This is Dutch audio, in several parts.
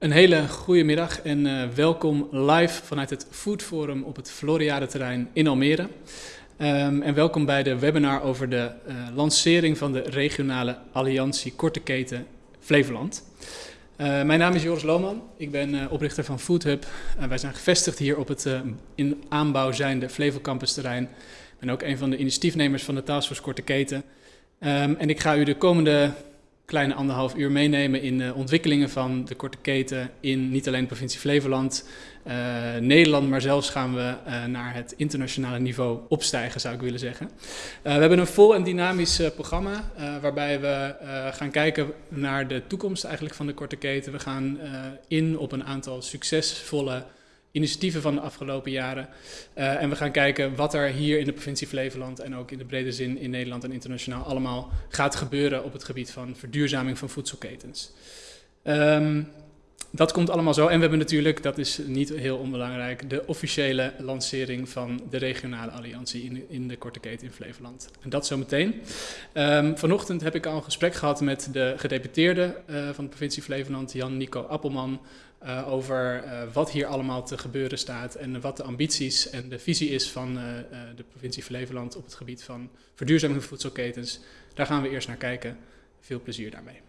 Een hele goede middag en uh, welkom live vanuit het Food Forum op het Floriade terrein in Almere. Um, en welkom bij de webinar over de uh, lancering van de regionale alliantie Korte Keten Flevoland. Uh, mijn naam is Joris Lohman, ik ben oprichter van Food Hub. wij zijn gevestigd hier op het in aanbouw zijnde Flevo Campus terrein. Ik ben ook een van de initiatiefnemers van de Taskforce Korte Keten. Um, en ik ga u de komende kleine anderhalf uur meenemen in de ontwikkelingen van de korte keten in niet alleen de provincie Flevoland, uh, Nederland, maar zelfs gaan we uh, naar het internationale niveau opstijgen, zou ik willen zeggen. We hebben een vol en dynamisch programma waarbij we gaan kijken naar de toekomst eigenlijk van de korte keten. We gaan in op een aantal succesvolle initiatieven van de afgelopen jaren. Uh, en we gaan kijken wat er hier in de provincie Flevoland en ook in de brede zin in Nederland en internationaal allemaal gaat gebeuren op het gebied van verduurzaming van voedselketens. Um, dat komt allemaal zo. En we hebben natuurlijk, dat is niet heel onbelangrijk, de officiële lancering van de regionale alliantie in, in de korte keten in Flevoland. En dat zometeen. Um, vanochtend heb ik al een gesprek gehad met de gedeputeerde uh, van de provincie Flevoland, Jan-Nico Appelman, uh, over uh, wat hier allemaal te gebeuren staat en wat de ambities en de visie is van uh, de provincie Flevoland op het gebied van verduurzaming voedselketens. Daar gaan we eerst naar kijken. Veel plezier daarmee.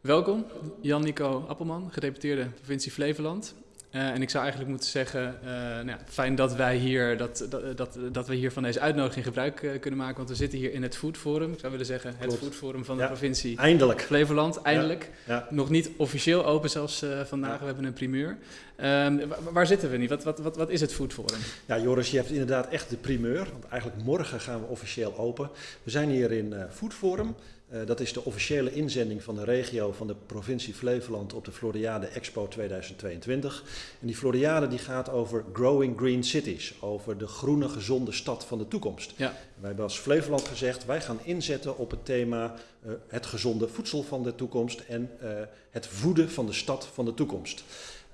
Welkom, Jan-Nico Appelman, gedeputeerde provincie Flevoland. Uh, en ik zou eigenlijk moeten zeggen, uh, nou ja, fijn dat wij hier, dat, dat, dat, dat, we hier van deze uitnodiging gebruik uh, kunnen maken. Want we zitten hier in het Food Forum. Ik zou willen zeggen, het Klopt. Food Forum van ja, de provincie eindelijk. Flevoland. Eindelijk. Ja, ja. Nog niet officieel open zelfs vandaag. We hebben een primeur. Ehm, waar zitten we nu? Wat, wat, wat, wat is het Food Forum? Ja, Joris, je hebt inderdaad echt de primeur. Want eigenlijk morgen gaan we officieel open. We zijn hier in Food Forum. Uh, dat is de officiële inzending van de regio van de provincie Flevoland op de Floriade Expo 2022. En die Floriade die gaat over Growing Green Cities, over de groene gezonde stad van de toekomst. Ja. Wij hebben als Flevoland gezegd, wij gaan inzetten op het thema uh, het gezonde voedsel van de toekomst en uh, het voeden van de stad van de toekomst.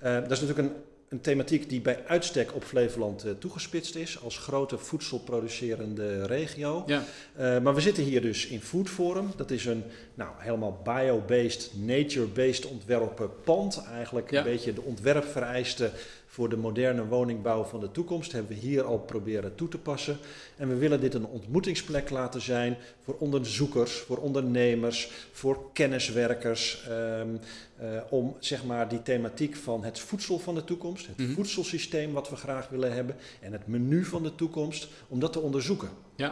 dat is natuurlijk een een thematiek die bij uitstek op Flevoland uh, toegespitst is als grote voedselproducerende regio. Ja. Uh, maar we zitten hier dus in Food Forum. Dat is een nou, helemaal bio-based, nature-based ontwerpen pand. Eigenlijk Ja. een beetje de ontwerpvereisten voor de moderne woningbouw van de toekomst hebben we hier al proberen toe te passen. En we willen dit een ontmoetingsplek laten zijn voor onderzoekers, voor ondernemers, voor kenniswerkers. Um, uh, om zeg maar die thematiek van het voedsel van de toekomst, het Mhm. voedselsysteem wat we graag willen hebben en het menu van de toekomst, om dat te onderzoeken. Ja.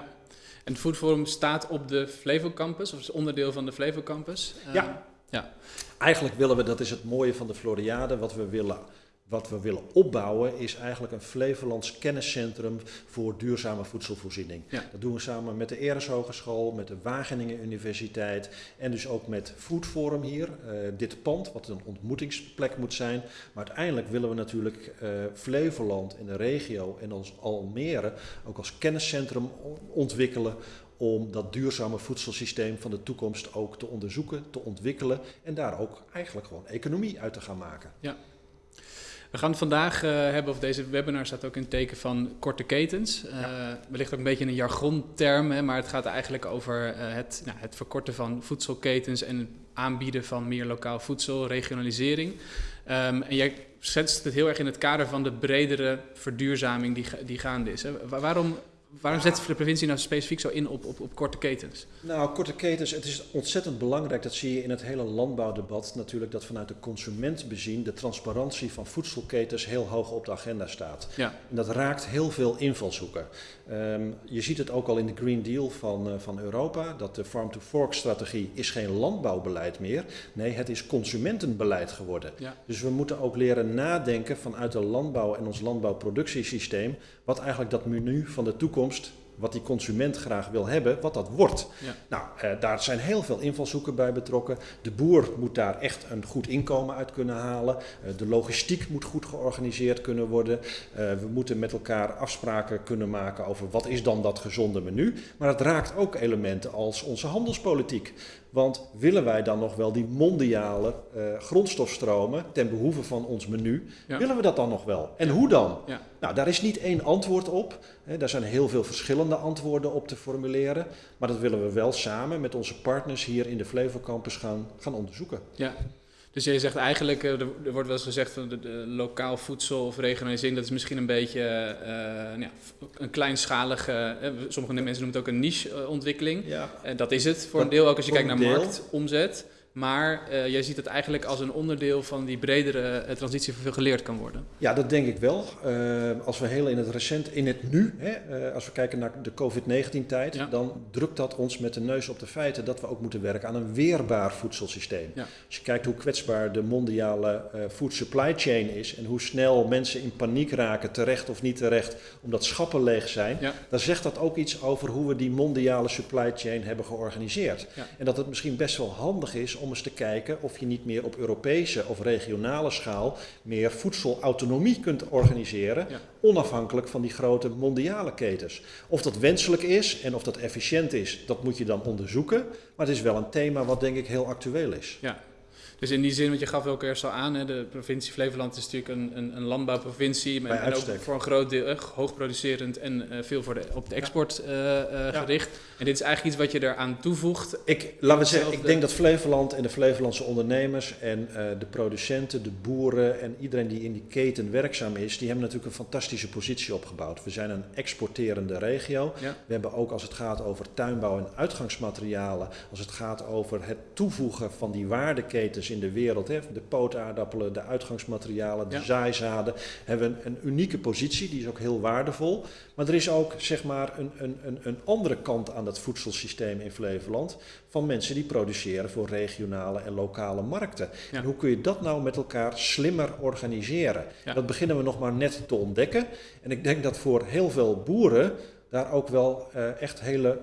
En het Food Forum staat op de Flevo Campus, of is onderdeel van de Flevo Campus. Uh, Ja. ja. Eigenlijk willen we, dat is het mooie van de Floriade, wat we willen wat we willen opbouwen is eigenlijk een Flevolands kenniscentrum voor duurzame voedselvoorziening. Ja. Dat doen we samen met de Eres Hogeschool, met de Wageningen Universiteit en dus ook met Food Forum hier. Uh, dit pand, wat een ontmoetingsplek moet zijn. Maar uiteindelijk willen we natuurlijk uh, Flevoland en de regio en ons Almere ook als kenniscentrum ontwikkelen om dat duurzame voedselsysteem van de toekomst ook te onderzoeken, te ontwikkelen en daar ook eigenlijk gewoon economie uit te gaan maken. Ja. We gaan het vandaag uh, hebben, of deze webinar staat ook in het teken van korte ketens. Uh, Ja. Wellicht ook een beetje een jargonterm, hè, maar het gaat eigenlijk over uh, het, nou, het verkorten van voedselketens en het aanbieden van meer lokaal voedsel, regionalisering. Um, en jij schetst het heel erg in het kader van de bredere verduurzaming die, die gaande is. Hè. Waarom, waarom zet de provincie nou specifiek zo in op, op, op korte ketens? Nou, korte ketens, het is ontzettend belangrijk, dat zie je in het hele landbouwdebat natuurlijk, dat vanuit de consument bezien de transparantie van voedselketens heel hoog op de agenda staat. Ja. En dat raakt heel veel invalshoeken. Um, je ziet het ook al in de Green Deal van, uh, van Europa, dat de Farm-to-Fork-strategie is geen landbouwbeleid meer, nee, het is consumentenbeleid geworden. Ja. Dus we moeten ook leren nadenken vanuit de landbouw en ons landbouwproductiesysteem, wat eigenlijk dat menu van de toekomst wat die consument graag wil hebben, wat dat wordt. Ja. Nou, eh, daar zijn heel veel invalshoeken bij betrokken. De boer moet daar echt een goed inkomen uit kunnen halen. Uh, de logistiek moet goed georganiseerd kunnen worden. Uh, we moeten met elkaar afspraken kunnen maken over wat is dan dat gezonde menu. Maar het raakt ook elementen als onze handelspolitiek. Want willen wij dan nog wel die mondiale uh, grondstofstromen ten behoeve van ons menu? Ja. Willen we dat dan nog wel? En hoe dan? Ja. Nou, daar is niet één antwoord op. Daar zijn heel veel verschillende antwoorden op te formuleren. Maar dat willen we wel samen met onze partners hier in de Flevo Campus gaan, gaan onderzoeken. Ja. Dus je zegt eigenlijk, er, wordt wel eens gezegd van de, de, lokaal voedsel of regionalisering, dat is misschien een beetje uh, ja, een kleinschalige, sommige mensen noemen het ook een niche ontwikkeling. Ja. En dat is het voor een deel, ook als je kijkt naar marktomzet. Maar uh, jij ziet het eigenlijk als een onderdeel van die bredere uh, transitie voor veel geleerd kan worden. Ja, dat denk ik wel. Uh, als we heel in het recent, in het nu, hè, als we kijken naar de COVID-19-tijd, dan drukt dat ons met de neus op de feiten dat we ook moeten werken aan een weerbaar voedselsysteem. Ja. Als je kijkt hoe kwetsbaar de mondiale food supply chain is en hoe snel mensen in paniek raken, terecht of niet terecht, omdat schappen leeg zijn, dan zegt dat ook iets over hoe we die mondiale supply chain hebben georganiseerd. En dat het misschien best wel handig is om eens te kijken of je niet meer op Europese of regionale schaal meer voedselautonomie kunt organiseren, onafhankelijk van die grote mondiale ketens. Of dat wenselijk is en of dat efficiënt is, dat moet je dan onderzoeken. Maar het is wel een thema wat denk ik heel actueel is. Ja, dus in die zin, want je gaf ook eerst al aan, hè, de provincie Flevoland is natuurlijk een, een, een landbouwprovincie. Maar en ook voor een groot deel uh, hoogproducerend en uh, veel voor de, op de export uh, ja. gericht. En dit is eigenlijk iets wat je eraan toevoegt. Ik, laten we zeggen, ik denk dat Flevoland en de Flevolandse ondernemers en de producenten, de boeren en iedereen die in die keten werkzaam is, die hebben natuurlijk een fantastische positie opgebouwd. We zijn een exporterende regio. We hebben ook als het gaat over tuinbouw en uitgangsmaterialen, als het gaat over het toevoegen van die waardeketens in de wereld. Hè, de pootaardappelen, de uitgangsmaterialen, de ja. zaaizaden. Hebben een, een unieke positie, die is ook heel waardevol. Maar er is ook zeg maar een, een, een, een andere kant aan dat voedselsysteem in Flevoland. Van mensen die produceren voor regionale en lokale markten. En hoe kun je dat nou met elkaar slimmer organiseren? Dat beginnen we nog maar net te ontdekken. En ik denk dat voor heel veel boeren daar ook wel uh, echt hele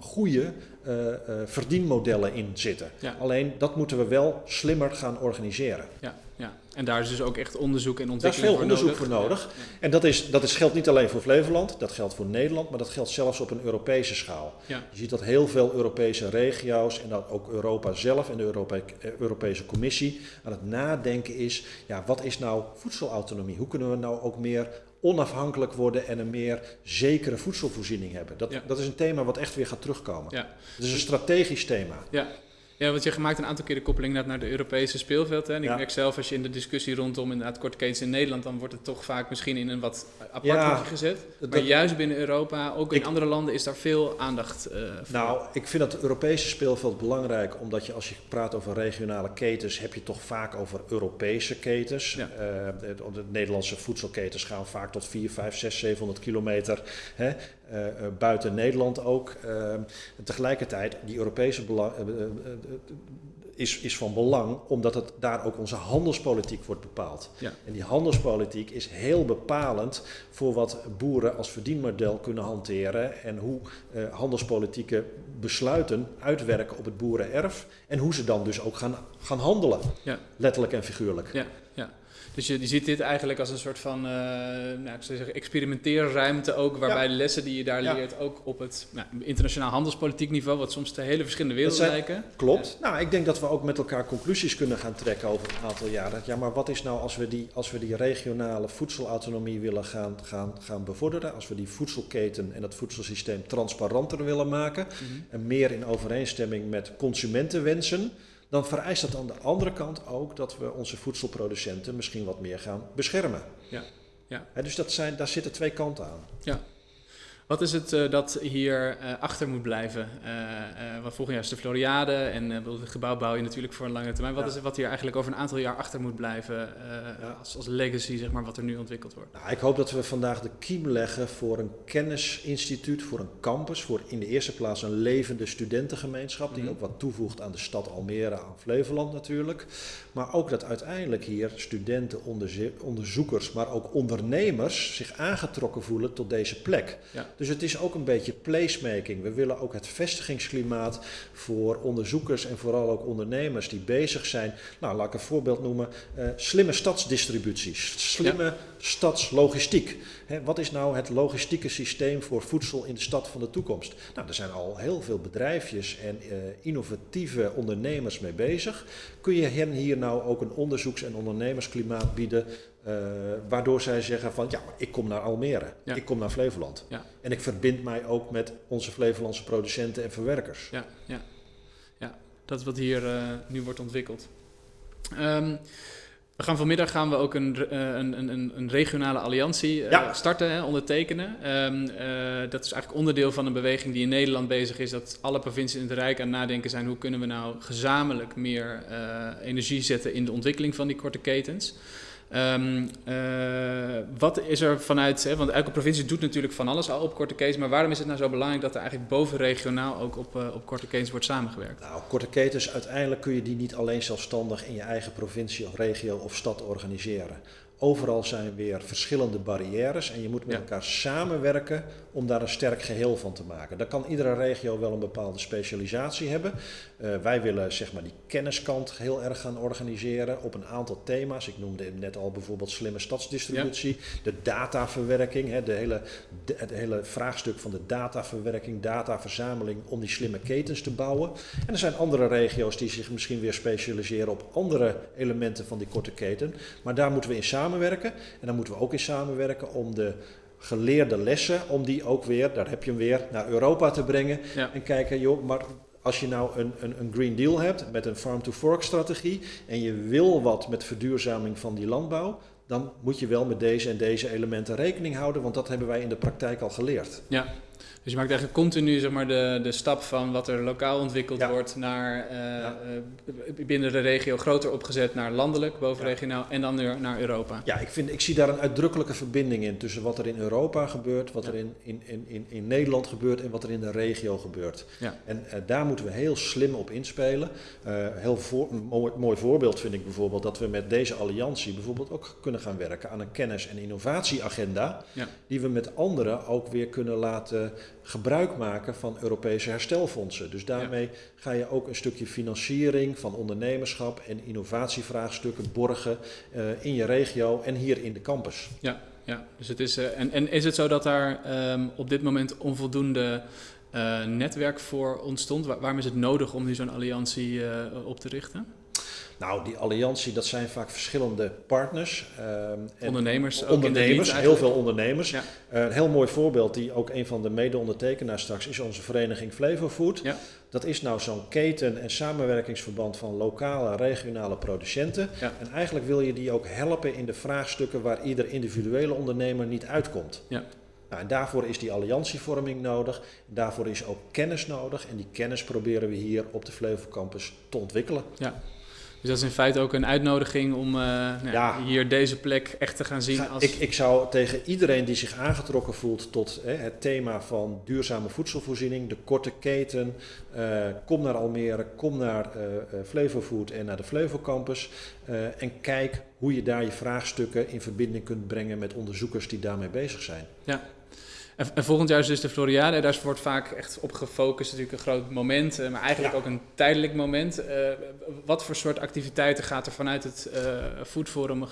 goede uh, uh, verdienmodellen in zitten. Ja. Alleen dat moeten we wel slimmer gaan organiseren. Ja, ja. En daar is dus ook echt onderzoek en ontwikkeling voor nodig. Daar is veel onderzoek voor nodig. Ja. En dat, is, dat is, geldt niet alleen voor Flevoland, dat geldt voor Nederland, maar dat geldt zelfs op een Europese schaal. Je ziet dat heel veel Europese regio's en dat ook Europa zelf en de Europe Europese Commissie aan het nadenken is, ja, wat is nou voedselautonomie? Hoe kunnen we nou ook meer onafhankelijk worden en een meer zekere voedselvoorziening hebben. Dat, dat is een thema wat echt weer gaat terugkomen. Ja. Het is een strategisch thema. Ja. Ja, want je maakt een aantal keer de koppeling naar de Europese speelveld. Hè? En ik merk zelf, als je in de discussie rondom inderdaad ketens in Nederland, dan wordt het toch vaak misschien in een wat apart ja, gezet. Maar juist binnen Europa, ook in andere landen, is daar veel aandacht uh, voor. Nou, ik vind dat Europese speelveld belangrijk, omdat je als je praat over regionale ketens, heb je toch vaak over Europese ketens. Ja. Uh, de, de, Nederlandse voedselketens gaan vaak tot 4, 5, 6, 700 kilometer. Hè? Uh, buiten Nederland ook. Uh, tegelijkertijd, die Europese belang, uh, is, is van belang, omdat het daar ook onze handelspolitiek wordt bepaald. Ja. En die handelspolitiek is heel bepalend voor wat boeren als verdienmodel kunnen hanteren en hoe handelspolitieke besluiten uitwerken op het boerenerf en hoe ze dan dus ook gaan, gaan handelen, ja. letterlijk en figuurlijk. Ja. Dus je, je ziet dit eigenlijk als een soort van uh, nou, ik zou zeggen, experimenteerruimte ook, waarbij de lessen die je daar leert ook op het nou, internationaal handelspolitiek niveau, wat soms de hele verschillende werelden zijn, lijken. Klopt. Nou, ik denk dat we ook met elkaar conclusies kunnen gaan trekken over een aantal jaren. Ja, maar wat is nou als we die, als we die regionale voedselautonomie willen gaan, gaan, gaan bevorderen, als we die voedselketen en dat voedselsysteem transparanter willen maken mhm. en meer in overeenstemming met consumentenwensen dan vereist dat aan de andere kant ook dat we onze voedselproducenten misschien wat meer gaan beschermen. Ja. Ja. dus dat zijn, daar zitten twee kanten aan. Ja. Wat is het uh, dat hier uh, achter moet blijven? Uh, want volgend jaar is de Floriade en het gebouw bouw je natuurlijk voor een lange termijn. Wat ja. is het wat hier eigenlijk over een aantal jaar achter moet blijven ja. als, als, legacy, zeg maar, wat er nu ontwikkeld wordt? Nou, ik hoop dat we vandaag de kiem leggen voor een kennisinstituut, voor een campus, voor in de eerste plaats een levende studentengemeenschap, mm -hmm. die mhm. ook wat toevoegt aan de stad Almere, aan Flevoland natuurlijk. Maar ook dat uiteindelijk hier studenten, onderzoekers, maar ook ondernemers zich aangetrokken voelen tot deze plek. Ja. Dus het is ook een beetje placemaking. We willen ook het vestigingsklimaat voor onderzoekers en vooral ook ondernemers die bezig zijn. Nou, laat ik een voorbeeld noemen. Uh, slimme stadsdistributies, slimme stadslogistiek. He, wat is nou het logistieke systeem voor voedsel in de stad van de toekomst? Nou, er zijn al heel veel bedrijfjes en uh, innovatieve ondernemers mee bezig. Kun je hen hier nou ook een onderzoeks- en ondernemersklimaat bieden uh, waardoor zij zeggen van ja, ik kom naar Almere, ja. ik kom naar Flevoland. Ja. En ik verbind mij ook met onze Flevolandse producenten en verwerkers. Ja, ja. ja dat is wat hier uh, nu wordt ontwikkeld. Ehm, we gaan vanmiddag gaan we ook een, een, een, een regionale alliantie starten, hè, ondertekenen. Um, dat is eigenlijk onderdeel van een beweging die in Nederland bezig is, dat alle provincies in het Rijk aan het nadenken zijn hoe kunnen we nou gezamenlijk meer energie zetten in de ontwikkeling van die korte ketens. Um, wat is er vanuit, hè, want elke provincie doet natuurlijk van alles al op korte ketens, maar waarom is het nou zo belangrijk dat er eigenlijk bovenregionaal ook op, uh, op korte ketens wordt samengewerkt? Nou, korte ketens, uiteindelijk kun je die niet alleen zelfstandig in je eigen provincie of regio of stad organiseren. Overal zijn weer verschillende barrières en je moet met elkaar samenwerken om daar een sterk geheel van te maken. Dan kan iedere regio wel een bepaalde specialisatie hebben. Uh, wij willen zeg maar die kenniskant heel erg gaan organiseren op een aantal thema's. Ik noemde net al bijvoorbeeld slimme stadsdistributie, de dataverwerking, hè, de hele, de, het hele vraagstuk van de dataverwerking, dataverzameling om die slimme ketens te bouwen. En er zijn andere regio's die zich misschien weer specialiseren op andere elementen van die korte keten. Maar daar moeten we in samenwerken. En dan moeten we ook in samenwerken om de geleerde lessen, om die ook weer, daar heb je hem weer, naar Europa te brengen. En kijken, joh, maar als je nou een, een, een Green Deal hebt met een farm-to-fork strategie en je wil wat met verduurzaming van die landbouw, dan moet je wel met deze en deze elementen rekening houden, want dat hebben wij in de praktijk al geleerd. Ja, dus je maakt eigenlijk continu zeg maar, de, de stap van wat er lokaal ontwikkeld wordt naar uh, binnen de regio groter opgezet naar landelijk, bovenregionaal en dan weer naar Europa. Ja, ik, vind, ik zie daar een uitdrukkelijke verbinding in tussen wat er in Europa gebeurt, wat er in, in, in, in Nederland gebeurt en wat er in de regio gebeurt. Ja. En uh, daar moeten we heel slim op inspelen. heel voor, mooi, mooi voorbeeld vind ik bijvoorbeeld dat we met deze alliantie bijvoorbeeld ook kunnen gaan werken aan een kennis- en innovatieagenda, die we met anderen ook weer kunnen laten gebruik maken van Europese herstelfondsen. Dus daarmee ga je ook een stukje financiering van ondernemerschap en innovatievraagstukken borgen uh, in je regio en hier in de campus. Ja, ja. dus het is, uh, en, en is het zo dat daar um, op dit moment onvoldoende uh, netwerk voor ontstond? Waar, waarom is het nodig om nu zo'n alliantie op te richten? Nou, die alliantie, dat zijn vaak verschillende partners. Uh, ondernemers. Ondernemers, heel veel ondernemers. Ja. Uh, een heel mooi voorbeeld, die ook een van de mede-ondertekenaars straks is, onze vereniging Flevofood. Ja. Dat is nou zo'n keten- en samenwerkingsverband van lokale en regionale producenten. Ja. En eigenlijk wil je die ook helpen in de vraagstukken waar ieder individuele ondernemer niet uitkomt. Ja. Nou, en daarvoor is die alliantievorming nodig. Daarvoor is ook kennis nodig. En die kennis proberen we hier op de Flevo Campus te ontwikkelen. Ja. Dus dat is in feite ook een uitnodiging om uh, nou, ja. hier deze plek echt te gaan zien. Als... Ik, ik zou tegen iedereen die zich aangetrokken voelt tot hè, het thema van duurzame voedselvoorziening, de korte keten, uh, kom naar Almere, kom naar uh, Flevofood en naar de Flevo Campus en kijk hoe je daar je vraagstukken in verbinding kunt brengen met onderzoekers die daarmee bezig zijn. Ja, en, volgend jaar is dus de Floriade. Daar wordt vaak echt op gefocust. Natuurlijk een groot moment, eh, maar eigenlijk ook een tijdelijk moment. Uh, wat voor soort activiteiten gaat er vanuit het uh, Food Forum uh,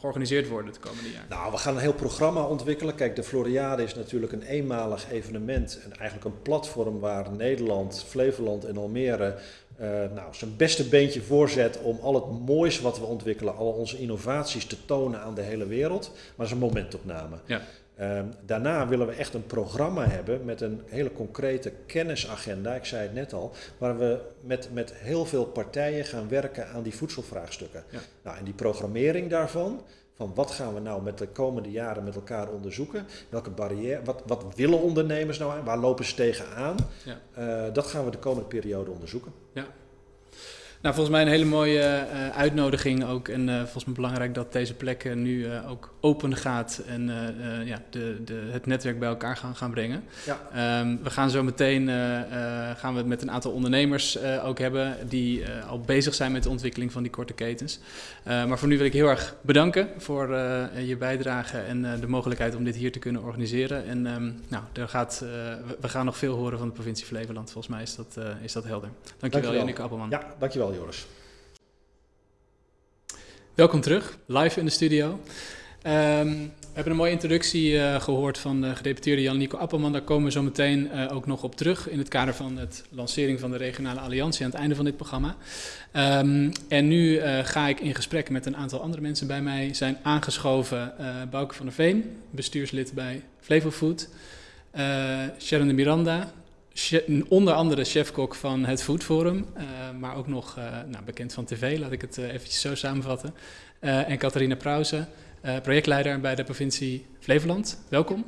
georganiseerd worden het komende jaar? Nou, we gaan een heel programma ontwikkelen. Kijk, de Floriade is natuurlijk een eenmalig evenement. En eigenlijk een platform waar Nederland, Flevoland en Almere uh, nou, zijn beste beentje voorzet om al het moois wat we ontwikkelen, al onze innovaties te tonen aan de hele wereld. Maar dat is een momentopname. Ja. Um, daarna willen we echt een programma hebben met een hele concrete kennisagenda, ik zei het net al, waar we met, met heel veel partijen gaan werken aan die voedselvraagstukken. Ja. Nou, en die programmering daarvan, van wat gaan we nou met de komende jaren met elkaar onderzoeken, welke barrière, wat, wat willen ondernemers nou aan, waar lopen ze tegenaan, ja. uh, dat gaan we de komende periode onderzoeken. Ja. Nou, volgens mij een hele mooie uh, uitnodiging ook. En uh, volgens mij belangrijk dat deze plek nu uh, ook open gaat en ja, de, de, het netwerk bij elkaar gaan, gaan brengen. Ja. Um, we gaan zo meteen gaan we het met een aantal ondernemers ook hebben die al bezig zijn met de ontwikkeling van die korte ketens. maar voor nu wil ik heel erg bedanken voor je bijdrage en de mogelijkheid om dit hier te kunnen organiseren. En um, nou, er gaat, we gaan nog veel horen van de provincie Flevoland. Volgens mij is dat, is dat helder. Dankjewel, dankjewel. Janneke Appelman. Ja, dankjewel. Joris. Welkom terug, live in de studio. Um, we hebben een mooie introductie uh, gehoord van de gedeputeerde Jan-Nico Appelman. Daar komen we zo meteen uh, ook nog op terug in het kader van het lancering van de regionale alliantie aan het einde van dit programma. Um, en nu uh, ga ik in gesprek met een aantal andere mensen bij mij zijn aangeschoven. Bouke van der Veen, bestuurslid bij Flevofood. Sharon de Miranda, onder andere chefkok van het Food Forum, maar ook nog nou, bekend van tv, laat ik het eventjes zo samenvatten. en Catharina Prauze, projectleider bij de provincie Flevoland. Welkom.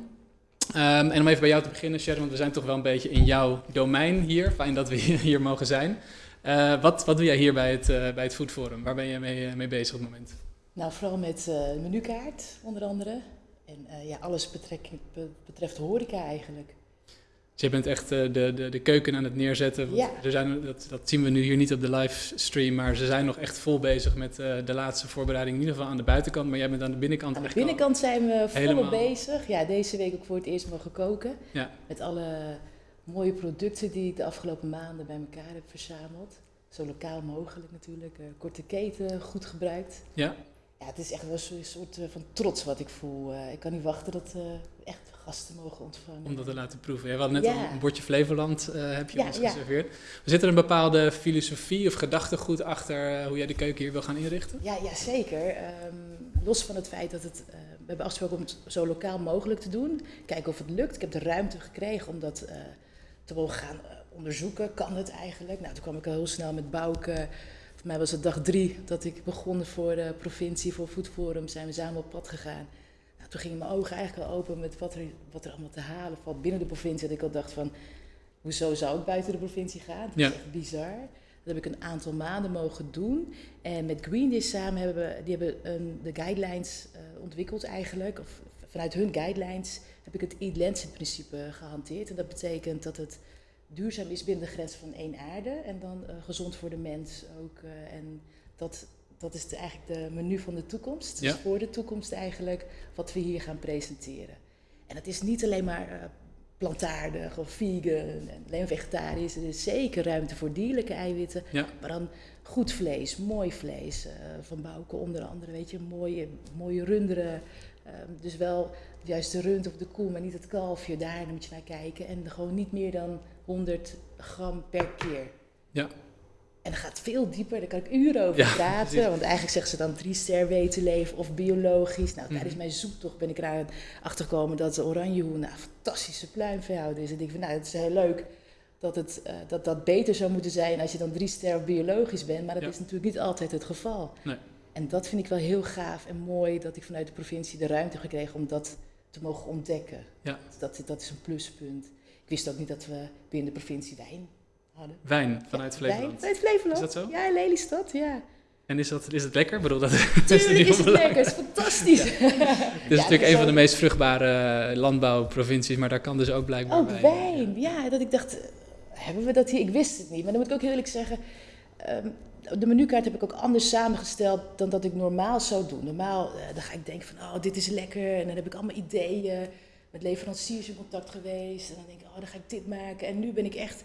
Ehm, en om even bij jou te beginnen, Sharon, want we zijn toch wel een beetje in jouw domein hier. Fijn dat we hier mogen zijn. Wat, wat doe jij hier bij het, bij het Food Forum? Waar ben je mee, mee bezig op het moment? Nou, vooral met menukaart, onder andere. En ja, alles betreft horeca eigenlijk. Dus je bent echt uh, de, de, de keuken aan het neerzetten. Ja. Er zijn, dat, dat zien we nu hier niet op de livestream, maar ze zijn nog echt vol bezig met uh, de laatste voorbereiding. In ieder geval aan de buitenkant, maar jij bent aan de binnenkant. Aan de binnenkant zijn we volop bezig. Ja, deze week ook voor het eerst mogen koken. Ja. Met alle mooie producten die ik de afgelopen maanden bij elkaar heb verzameld. Zo lokaal mogelijk natuurlijk. Uh, korte keten, goed gebruikt. Ja. Ja, het is echt wel een soort van trots wat ik voel. ik kan niet wachten dat echt gasten mogen ontvangen. Om dat te laten proeven. Ja, we hadden net een bordje Flevoland uh, heb je Ja, ons ja. geserveerd. Zit er een bepaalde filosofie of gedachtegoed achter uh, hoe jij de keuken hier wil gaan inrichten? Ja, ja zeker. Ehm, los van het feit dat het, uh, we hebben afgesproken om het zo lokaal mogelijk te doen. Kijken of het lukt. Ik heb de ruimte gekregen om dat te mogen gaan onderzoeken. Kan het eigenlijk? Nou, toen kwam ik al heel snel met Bouke. Voor mij was het dag drie dat ik begon voor de provincie, voor Food Forum. Zijn we samen op pad gegaan. Toen gingen mijn ogen eigenlijk al open met wat er, wat er allemaal te halen valt binnen de provincie. Dat ik al dacht van, hoezo zou ik buiten de provincie gaan? Dat Ja. is echt bizar. Dat heb ik een aantal maanden mogen doen. En met Green Dish samen hebben we die hebben, een, de guidelines eh, ontwikkeld eigenlijk. Of vanuit hun guidelines heb ik het Eat Lancet principe gehanteerd. En dat betekent dat het duurzaam is binnen de grens van één aarde. En dan eh, gezond voor de mens ook. eh, en dat, dat is de, eigenlijk de menu van de toekomst. Dus Ja. voor de toekomst eigenlijk wat we hier gaan presenteren. En het is niet alleen maar eh, plantaardig of vegan en alleen vegetarisch. Er is zeker ruimte voor dierlijke eiwitten. Ja. Maar dan goed vlees, mooi vlees. eh, van Bouke onder andere, weet je, mooie, mooie runderen. Ehm, dus wel juist de rund of de koe, maar niet het kalfje. Daar moet je naar kijken. En gewoon niet meer dan 100 gram per keer. Ja. En dat gaat veel dieper, daar kan ik uren over Ja, praten. precies. Want eigenlijk zeggen ze dan drie ster weten leven of biologisch. Nou, tijdens Mhm. mijn zoektocht ben ik erachter gekomen dat de oranjehoen nou, een fantastische pluimveehouder is. En ik denk van, nou, het is heel leuk dat, het, eh, dat dat beter zou moeten zijn als je dan drie ster of biologisch bent. Maar dat Ja. is natuurlijk niet altijd het geval. Nee. En dat vind ik wel heel gaaf en mooi dat ik vanuit de provincie de ruimte heb gekregen om dat te mogen ontdekken. Ja. Dat, dat is een pluspunt. Ik wist ook niet dat we binnen de provincie wijn hadden. Wijn vanuit Ja, Flevoland. Wijn, vanuit Flevoland. Is dat zo? Ja, in Lelystad, ja. En is, dat, is het lekker? Ik bedoel, dat, Tuurlijk is het lekker, het is fantastisch. Dit is natuurlijk een van de meest vruchtbare landbouwprovincies, maar daar kan dus ook blijkbaar Oh, wijn. wijn. Ja, dat ik dacht, eh, hebben we dat hier? Ik wist het niet. Maar dan moet ik ook heel eerlijk zeggen, ehm, de menukaart heb ik ook anders samengesteld dan dat ik normaal zou doen. Normaal eh, dan ga ik denken van, oh, dit is lekker. En dan heb ik allemaal ideeën. Met leveranciers in contact geweest. En dan denk ik, oh, dan ga ik dit maken. En nu ben ik echt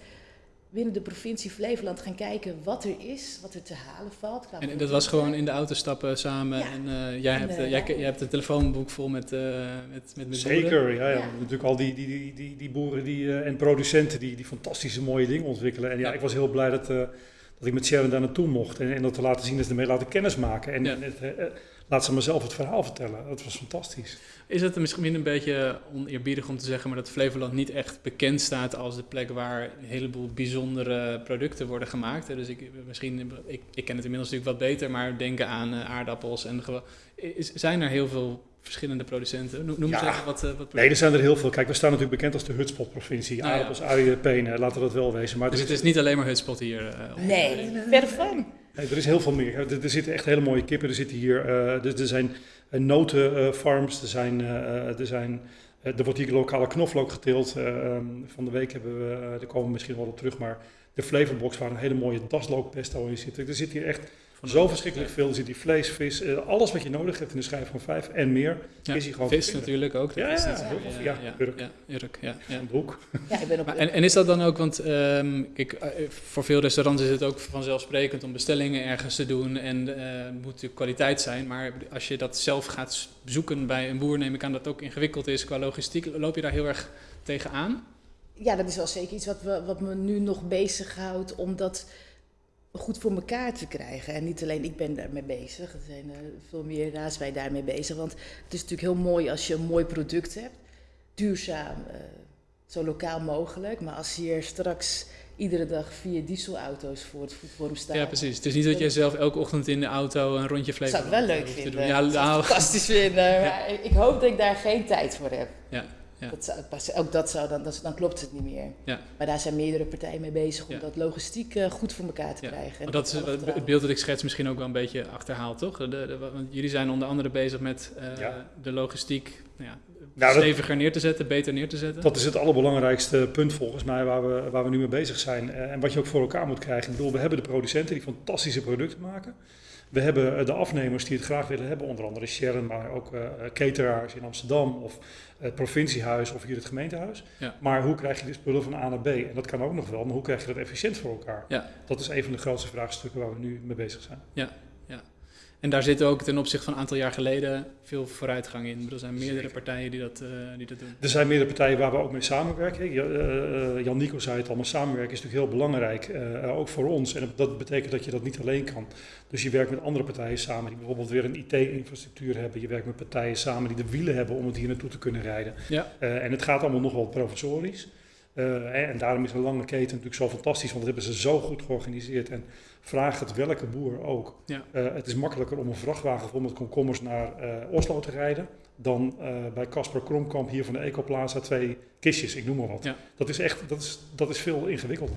binnen de provincie Flevoland gaan kijken wat er is, wat er te halen valt. qua En, en dat was gewoon in de auto stappen samen. Ja. En eh, jij, En, hebt, jij, ja. jij hebt een telefoonboek vol met, eh met, met, met boeren. Zeker, ja, ja. Ja. Natuurlijk al die, die, die, die, boeren die, eh, en producenten die, die fantastische mooie dingen ontwikkelen. En ja, Ja. ik was heel blij dat, eh, dat ik met Sharon daar naartoe mocht. En, en dat te laten zien, dat ze ermee laten kennismaken. En, Ja. en het, eh, eh, laat ze mezelf het verhaal vertellen. Dat was fantastisch. Is het misschien een beetje oneerbiedig om te zeggen, maar dat Flevoland niet echt bekend staat als de plek waar een heleboel bijzondere producten worden gemaakt? Dus ik, misschien, ik, ik ken het inmiddels natuurlijk wat beter, maar denken aan eh, aardappels en is, zijn er heel veel verschillende producenten? Noem, eens Ja. even wat, eh, wat Nee, er zijn er heel veel. Kijk, we staan natuurlijk bekend als de hutspot-provincie. Nou ja. Aardappels, uien, penen, laten we dat wel wezen. Maar Dus het is, is niet alleen maar Hutspot hier. eh, Nee, verder van. nee, er is heel veel meer. Er, er zitten echt hele mooie kippen. Er zitten hier, eh, er, er zijn eh, notenfarms, er zijn, er zijn... er wordt hier lokale knoflook geteeld. Eh, ehm, van de week hebben we, daar komen we misschien wel op terug, maar de flavorbox waar een hele mooie daslookpesto in zit. Er zit hier echt zo verschrikkelijk veel. Er zit hier vlees, vis, eh, alles wat je nodig hebt in de schijf van vijf en meer Ja, is hier gewoon Vis natuurlijk ook. Ja, dat is ja, ja, ja, ja, Urk. ja, Urk, ja, ja. Van de hoek. Ja, ik ben op Maar, en, en is dat dan ook, want ehm, kijk, eh, voor veel restaurants is het ook vanzelfsprekend om bestellingen ergens te doen en eh, het moet natuurlijk kwaliteit zijn. Maar als je dat zelf gaat zoeken bij een boer, neem ik aan dat het ook ingewikkeld is qua logistiek. Loop je daar heel erg tegenaan? Ja, dat is wel zeker iets wat, we, wat me nu nog bezighoudt om dat goed voor elkaar te krijgen. En niet alleen ik ben daarmee bezig, er zijn veel meer raadsbij daarmee bezig. Want het is natuurlijk heel mooi als je een mooi product hebt, duurzaam, eh, zo lokaal mogelijk. Maar als hier straks iedere dag vier dieselauto's voor het voetvorm staan. Ja, precies. Het is niet dat jij zelf elke ochtend in de auto een rondje Dat Flevoland zou ik wel leuk te vinden. Ja, Dat zou ik nou, fantastisch vinden. Maar ik hoop dat ik daar geen tijd voor heb. Ja, ja. Dat zou, pas- ook dat zou dan, dat, dan klopt het niet meer. Ja. Maar daar zijn meerdere partijen mee bezig om Ja. dat logistiek eh, goed voor elkaar te Ja. krijgen. En Maar dat is het- beeld dat ik schets misschien ook wel een beetje achterhaald, toch? De, de- want jullie zijn onder andere bezig met eh, Ja. de logistiek nou ja, Nou, dat- steviger neer te zetten, beter neer te zetten. Dat is het allerbelangrijkste punt volgens mij waar we, waar we nu mee bezig zijn. Eh, en wat je ook voor elkaar moet krijgen. Ik bedoel, we hebben de producenten die fantastische producten maken. We hebben eh, de afnemers die het graag willen hebben, onder andere Sharon, maar ook eh, cateraars in Amsterdam of het provinciehuis of hier het gemeentehuis. Ja. Maar hoe krijg je de spullen van A naar B? En dat kan ook nog wel, maar hoe krijg je dat efficiënt voor elkaar? Ja. Dat is een van de grootste vraagstukken waar we nu mee bezig zijn. En daar zit ook ten opzichte van een aantal jaar geleden veel vooruitgang in. Er zijn meerdere Zeker. partijen die dat, eh, die dat doen. Er zijn meerdere partijen waar we ook mee samenwerken. Eh, Jan Nico zei het al, maar samenwerken is natuurlijk heel belangrijk, eh, ook voor ons. En dat betekent dat je dat niet alleen kan. Dus je werkt met andere partijen samen die bijvoorbeeld weer een IT-infrastructuur hebben. Je werkt met partijen samen die de wielen hebben om het hier naartoe te kunnen rijden. Ja. En het gaat allemaal nog wel professorisch. Eh, en daarom is een lange keten natuurlijk zo fantastisch, want dat hebben ze zo goed georganiseerd. En vraag het welke boer ook. Ja. Eh, het is makkelijker om een vrachtwagen vol met komkommers naar eh, Oslo te rijden dan bij Casper Kromkamp hier van de Ecoplaza twee kistjes, ik noem maar wat. Ja. Dat is echt, dat is, dat is veel ingewikkelder.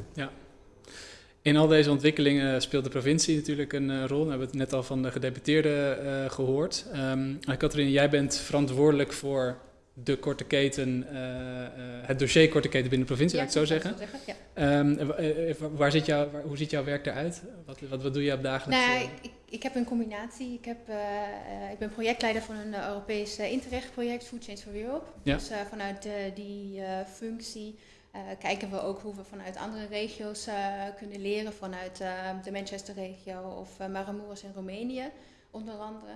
In al deze ontwikkelingen speelt de provincie natuurlijk een rol. We hebben het net al van de gedeputeerden eh, gehoord. Ehm Katrien, jij bent verantwoordelijk voor de korte keten, eh, eh, het dossier korte keten binnen de provincie, laat ik zo zeggen. zou Ja. Ehm, eh, waar zit jouw, waar- hoe ziet jouw werk eruit? Wat, wat, wat doe je op dagelijks? Nou, ik, ik heb een combinatie. Ik, heb, ik ben projectleider van een Europees Interreg-project, Food Chains for Europe. Ja. Dus vanuit die functie kijken we ook hoe we vanuit andere regio's kunnen leren. Vanuit eh, de Manchester-regio of uh, in Roemenië, onder andere.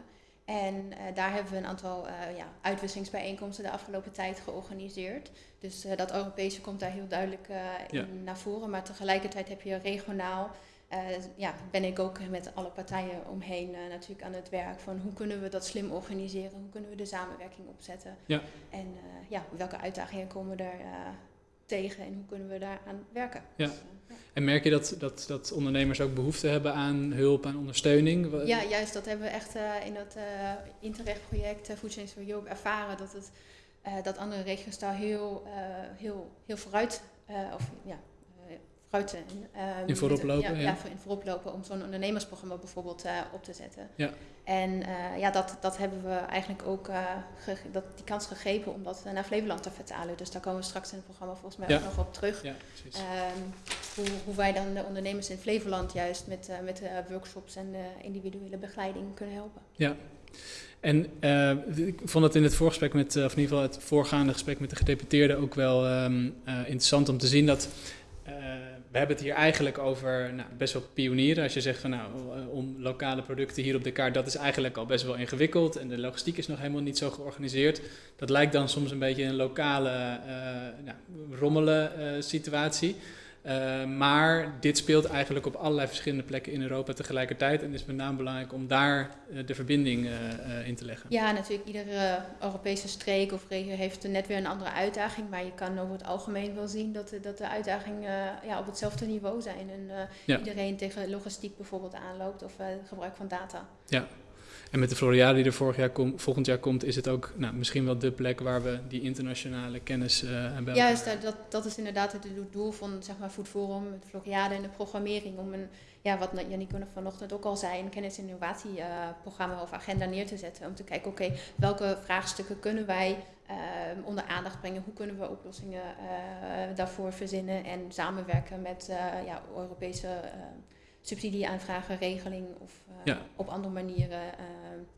En eh, daar hebben we een aantal eh, ja, uitwisselingsbijeenkomsten de afgelopen tijd georganiseerd. Dus eh, dat Europese komt daar heel duidelijk in Ja. naar voren. Maar tegelijkertijd heb je regionaal ja, ben ik ook met alle partijen omheen natuurlijk aan het werk van hoe kunnen we dat slim organiseren, hoe kunnen we de samenwerking opzetten Ja. en ja, welke uitdagingen komen eh, tegen en hoe kunnen we daaraan werken. Ja. Dus, eh, ja. En merk je dat, dat, dat ondernemers ook behoefte hebben aan hulp, aan ondersteuning? Ja, juist dat hebben we echt eh, in dat eh Interreg-project uh, Food Chains for Europe ervaren. Dat, het, dat andere regio's daar heel, heel, heel vooruit, of ja, In voorop lopen, Ja, ja. ja, in voorop lopen om zo'n ondernemersprogramma bijvoorbeeld eh, op te zetten. Ja. En eh, ja, dat, dat hebben we eigenlijk ook eh, dat, die kans gegrepen om dat naar Flevoland te vertalen. Dus daar komen we straks in het programma volgens mij Ja. ook nog op terug. Ja. Ehm, hoe, hoe wij dan de ondernemers in Flevoland juist met, met workshops en individuele begeleiding kunnen helpen. En eh, ik vond het in het voorgesprek met, of in ieder geval het voorgaande gesprek met de gedeputeerde ook wel ehm, eh, interessant om te zien dat we hebben het hier eigenlijk over nou, best wel pionieren. Als je zegt van nou, eh, om lokale producten hier op de kaart, dat is eigenlijk al best wel ingewikkeld en de logistiek is nog helemaal niet zo georganiseerd. Dat lijkt dan soms een beetje een lokale eh nou, rommelen situatie. Uh, maar dit speelt eigenlijk op allerlei verschillende plekken in Europa tegelijkertijd. En het is met name belangrijk om daar uh, de verbinding uh, in te leggen. Ja, natuurlijk. Iedere Europese streek of regio heeft net weer een andere uitdaging. Maar je kan over het algemeen wel zien dat de, dat de uitdagingen ja, op hetzelfde niveau zijn. En ja. iedereen tegen logistiek bijvoorbeeld aanloopt of gebruik van data. Ja. En met de Floriade die er vorig jaar volgend jaar komt, is het ook nou, misschien wel de plek waar we die internationale kennis uh, hebben. Juist, dat, dat is inderdaad het doel van zeg maar, Food Forum, de Floriade en de programmering. Om een, ja, wat Janico vanochtend ook al zei, een kennis- en innovatieprogramma uh, of agenda neer te zetten. Om te kijken, oké, welke vraagstukken kunnen wij uh, onder aandacht brengen? Hoe kunnen we oplossingen daarvoor verzinnen en samenwerken met ja, Europese subsidieaanvragen, regeling of uh, ja. op andere manieren. Uh,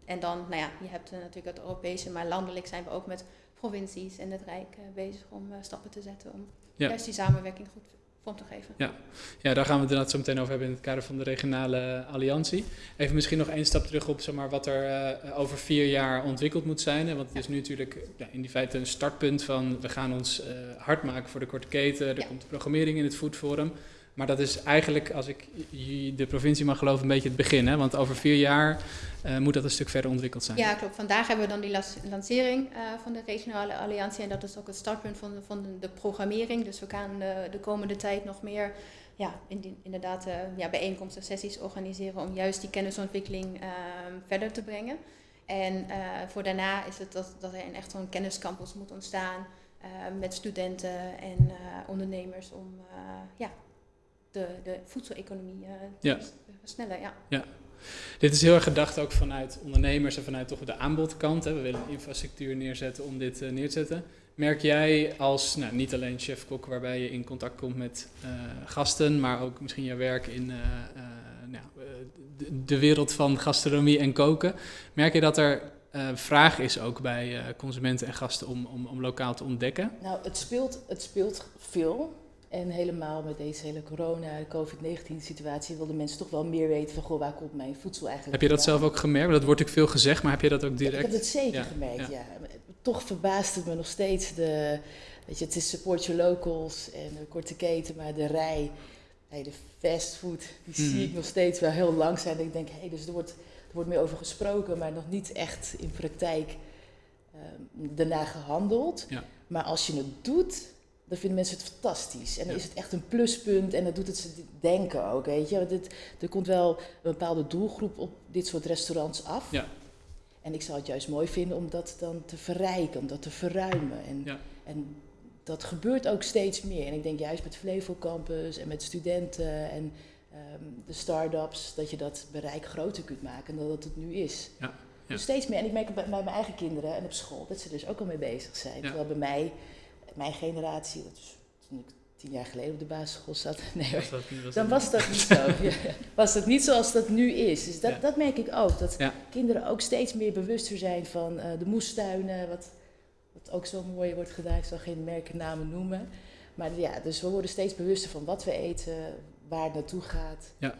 en dan, nou ja, je hebt uh, natuurlijk het Europese, maar landelijk zijn we ook met provincies en het Rijk bezig om stappen te zetten om ja. juist die samenwerking goed vorm te geven. Ja. ja, daar gaan we het inderdaad zo meteen over hebben in het kader van de regionale alliantie. Even misschien nog één stap terug op zeg maar, wat er over vier jaar ontwikkeld moet zijn. Hè? Want het is nu natuurlijk ja, in die feite een startpunt van we gaan ons hard maken voor de korte keten. Er Ja. komt programmering in het Food Forum. Maar dat is eigenlijk, als ik de provincie mag geloven, een beetje het begin. Hè? Want over vier jaar uh, moet dat een stuk verder ontwikkeld zijn. Ja, klopt. Vandaag hebben we dan die lancering uh, van de regionale alliantie. En dat is ook het startpunt van, van de programmering. Dus we gaan de, de komende tijd nog meer ja, in, inderdaad uh, ja, bijeenkomsten, sessies organiseren om juist die kennisontwikkeling verder te brengen. En voor daarna is het dat, dat er een echt zo'n kenniscampus moet ontstaan met studenten en ondernemers om ja, de, de voedseleconomie uh, ja. versnellen. Ja. ja. Dit is heel erg gedacht ook vanuit ondernemers en vanuit toch de aanbodkant. Hè. We willen infrastructuur neerzetten om dit uh, neer te zetten. Merk jij als, nou, niet alleen chef-kok waarbij je in contact komt met uh, gasten, maar ook misschien je werk in nou, de, de, wereld van gastronomie en koken. Merk je dat er vraag is ook bij consumenten en gasten om, om, om lokaal te ontdekken? Nou, het speelt, het speelt veel. En helemaal met deze hele corona, COVID-19 situatie, wilden mensen toch wel meer weten van, goh, waar komt mijn voedsel eigenlijk Heb je dat zelf ook gemerkt? Dat wordt ook veel gezegd, maar heb je dat ook direct? ik heb het zeker gemerkt, ja. Toch verbaast het me nog steeds de, weet je, het is support your locals en de korte keten, maar de rij, hey, de fastfood, die zie ik hmm. nog steeds wel heel lang zijn. ik denk, hé, hey, dus er wordt, er wordt meer over gesproken, maar nog niet echt in praktijk um, daarna gehandeld. Ja. Maar als je het doet, dan vinden mensen het fantastisch. En dan is het echt een pluspunt en dat doet het ze denken ook, weet je. Dit, er komt wel een bepaalde doelgroep op dit soort restaurants af. Ja. En ik zou het juist mooi vinden om dat dan te verrijken, om dat te verruimen. En, ja. en dat gebeurt ook steeds meer. En ik denk juist met Flevo Campus en met studenten en um, de start-ups, dat je dat bereik groter kunt maken dan dat het nu is. Ja. Dus steeds meer. En ik merk bij, bij mijn eigen kinderen en op school dat ze er dus ook al mee bezig zijn. Terwijl bij mij mijn generatie, dat is toen ik tien jaar geleden op de basisschool zat, nee, was dat niet, was dan was dat niet zo. was dat niet zoals dat nu is. Dus dat, dat merk ik ook. Dat kinderen ook steeds meer bewuster zijn van uh, de moestuinen, wat, wat ook zo mooi wordt gedaan. Ik zal geen merkennamen noemen. Maar ja, dus we worden steeds bewuster van wat we eten, waar het naartoe gaat. Ja.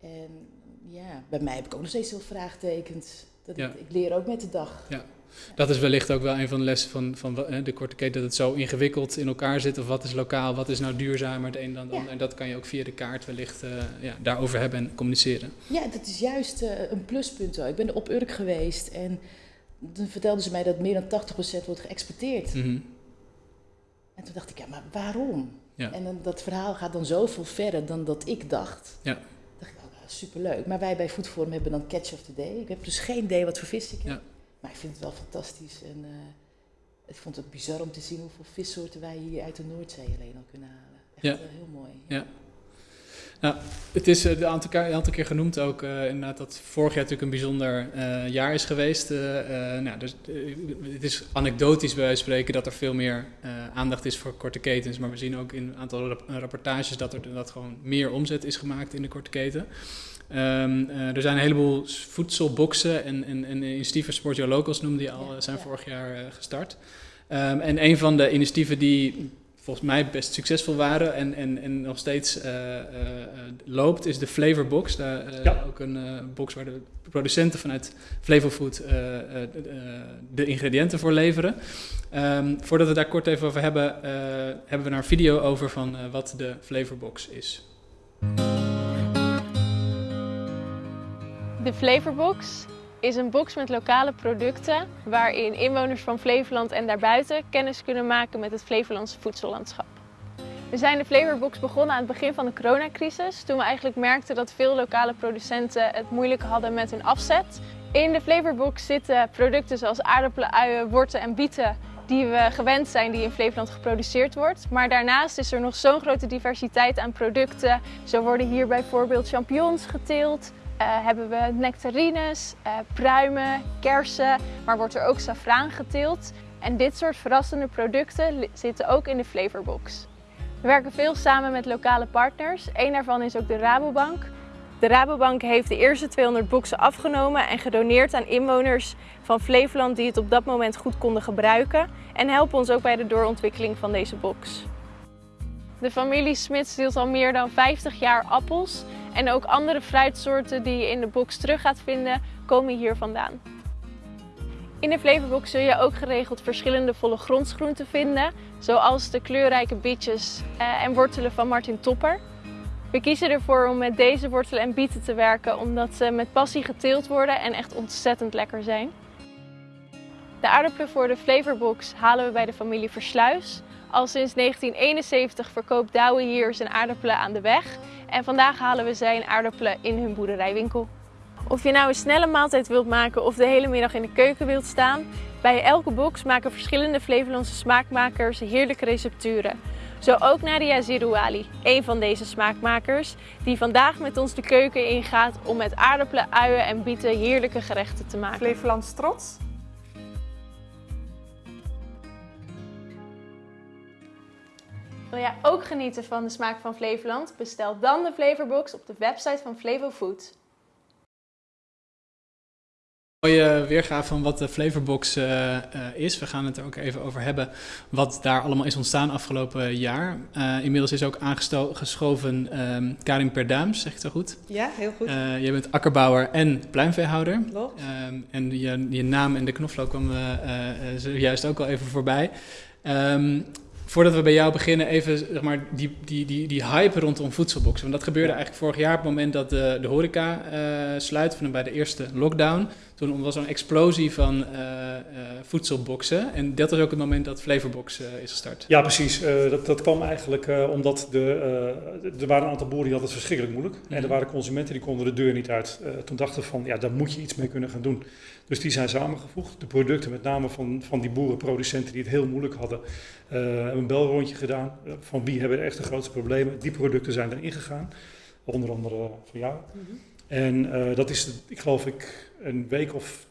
En ja, bij mij heb ik ook nog steeds veel vraagtekens. Dat ik, ik leer ook met de dag. Ja. Dat is wellicht ook wel een van de lessen van, van de korte keten, dat het zo ingewikkeld in elkaar zit. Of wat is lokaal, wat is nou duurzamer, het een dan het ander. En dat kan je ook via de kaart wellicht uh, ja, daarover hebben en communiceren. Ja, dat is juist uh, een pluspunt. Hoor. Ik ben op Urk geweest en toen vertelden ze mij dat meer dan 80% wordt geëxporteerd. Mm -hmm. En toen dacht ik, ja, maar waarom? Ja. En dan, dat verhaal gaat dan zoveel verder dan dat ik dacht. Ja. dacht ik, oh, superleuk. Maar wij bij Foodforum hebben dan Catch of the Day. Ik heb dus geen idee wat voor vis ik heb. Ja. Maar ik vind het wel fantastisch. En uh, ik vond het bizar om te zien hoeveel vissoorten wij hier uit de Noordzee alleen al kunnen halen. Echt ja. uh, heel mooi. Ja. Nou, het is uh, een aantal, keer, aantal keer genoemd ook inderdaad dat vorig jaar natuurlijk een bijzonder jaar is geweest. nou, dus, het is anekdotisch bij wijze van spreken dat er veel meer aandacht is voor korte ketens. Maar we zien ook in een aantal rapportages dat er dat gewoon meer omzet is gemaakt in de korte keten. Um, uh, er zijn een heleboel voedselboxen en, en, en initiatieven, Sport Your Locals noemde die al, zijn vorig jaar uh, gestart. Um, en een van de initiatieven die volgens mij best succesvol waren en, en, en nog steeds uh, loopt, is de Flavor Box. Daar, ja. Ook een box waar de producenten vanuit Flavor Food de ingrediënten voor leveren. Um, voordat we daar kort even over hebben, hebben we daar een video over van wat de Flavor Box is. De Flavorbox is een box met lokale producten waarin inwoners van Flevoland en daarbuiten kennis kunnen maken met het Flevolandse voedsellandschap. We zijn de Flavorbox begonnen aan het begin van de coronacrisis, toen we eigenlijk merkten dat veel lokale producenten het moeilijk hadden met hun afzet. In de Flavorbox zitten producten zoals aardappelen, uien, worten en bieten die we gewend zijn die in Flevoland geproduceerd wordt. Maar daarnaast is er nog zo'n grote diversiteit aan producten. Zo worden hier bijvoorbeeld champignons geteeld, hebben we nectarines, uh, pruimen, kersen, maar wordt er ook safraan geteeld. En dit soort verrassende producten zitten ook in de Flavorbox. We werken veel samen met lokale partners. Eén daarvan is ook de Rabobank. De Rabobank heeft de eerste 200 boxen afgenomen en gedoneerd aan inwoners van Flevoland die het op dat moment goed konden gebruiken. En helpen ons ook bij de doorontwikkeling van deze box. De familie Smits deelt al meer dan 50 jaar appels en ook andere fruitsoorten die je in de box terug gaat vinden, komen hier vandaan. In de Flavorbox zul je ook geregeld verschillende volle grondsgroenten vinden, zoals de kleurrijke bietjes eh, en wortelen van Martin Topper. We kiezen ervoor om met deze wortelen en bieten te werken omdat ze met passie geteeld worden en echt ontzettend lekker zijn. De aardappelen voor de Flavorbox halen we bij de familie Versluis. Al sinds 1971 verkoopt Douwe hier zijn aardappelen aan de weg. En vandaag halen we zijn aardappelen in hun boerderijwinkel. Of je nou een snelle maaltijd wilt maken of de hele middag in de keuken wilt staan, bij elke box maken verschillende Flevolandse smaakmakers heerlijke recepturen. Zo ook Nadia Zirouali, een van deze smaakmakers, die vandaag met ons de keuken ingaat om met aardappelen, uien en bieten heerlijke gerechten te maken. Flevolands trots. Wil jij ook genieten van de smaak van Flevoland? Bestel dan de Flavorbox op de website van Flevo Food. mooie weergave van wat de Flavorbox uh, uh, is. We gaan het er ook even over hebben wat daar allemaal is ontstaan afgelopen jaar. Uh, inmiddels is ook aangeschoven um, Karin Perduims, zeg ik het zo goed? Ja, heel goed. je bent akkerbouwer en pluimveehouder. Klopt. Um, en je, je, naam en de knoflook kwamen zojuist ook al even voorbij. Um, Voordat we bij jou beginnen, even zeg maar, die, die, die, die hype rondom voedselboxen. Want dat gebeurde eigenlijk vorig jaar op het moment dat de, de horeca uh, sluit, van bij de eerste lockdown. Toen was er een explosie van uh, uh, voedselboxen. En dat was ook het moment dat Flavorbox is gestart. Ja, precies. dat, dat kwam eigenlijk omdat de, er waren een aantal boeren die hadden het verschrikkelijk moeilijk. Mm -hmm. En er waren consumenten die konden de deur niet uit. toen dachten van, ja, daar moet je iets mee kunnen gaan doen. Dus die zijn samengevoegd. De producten, met name van, van die boerenproducenten die het heel moeilijk hadden, uh, hebben een belrondje gedaan. Uh, van wie hebben echt de grootste problemen? Die producten zijn erin gegaan. Onder andere voor jou. Mm -hmm. En uh, dat is, ik geloof ik, een week of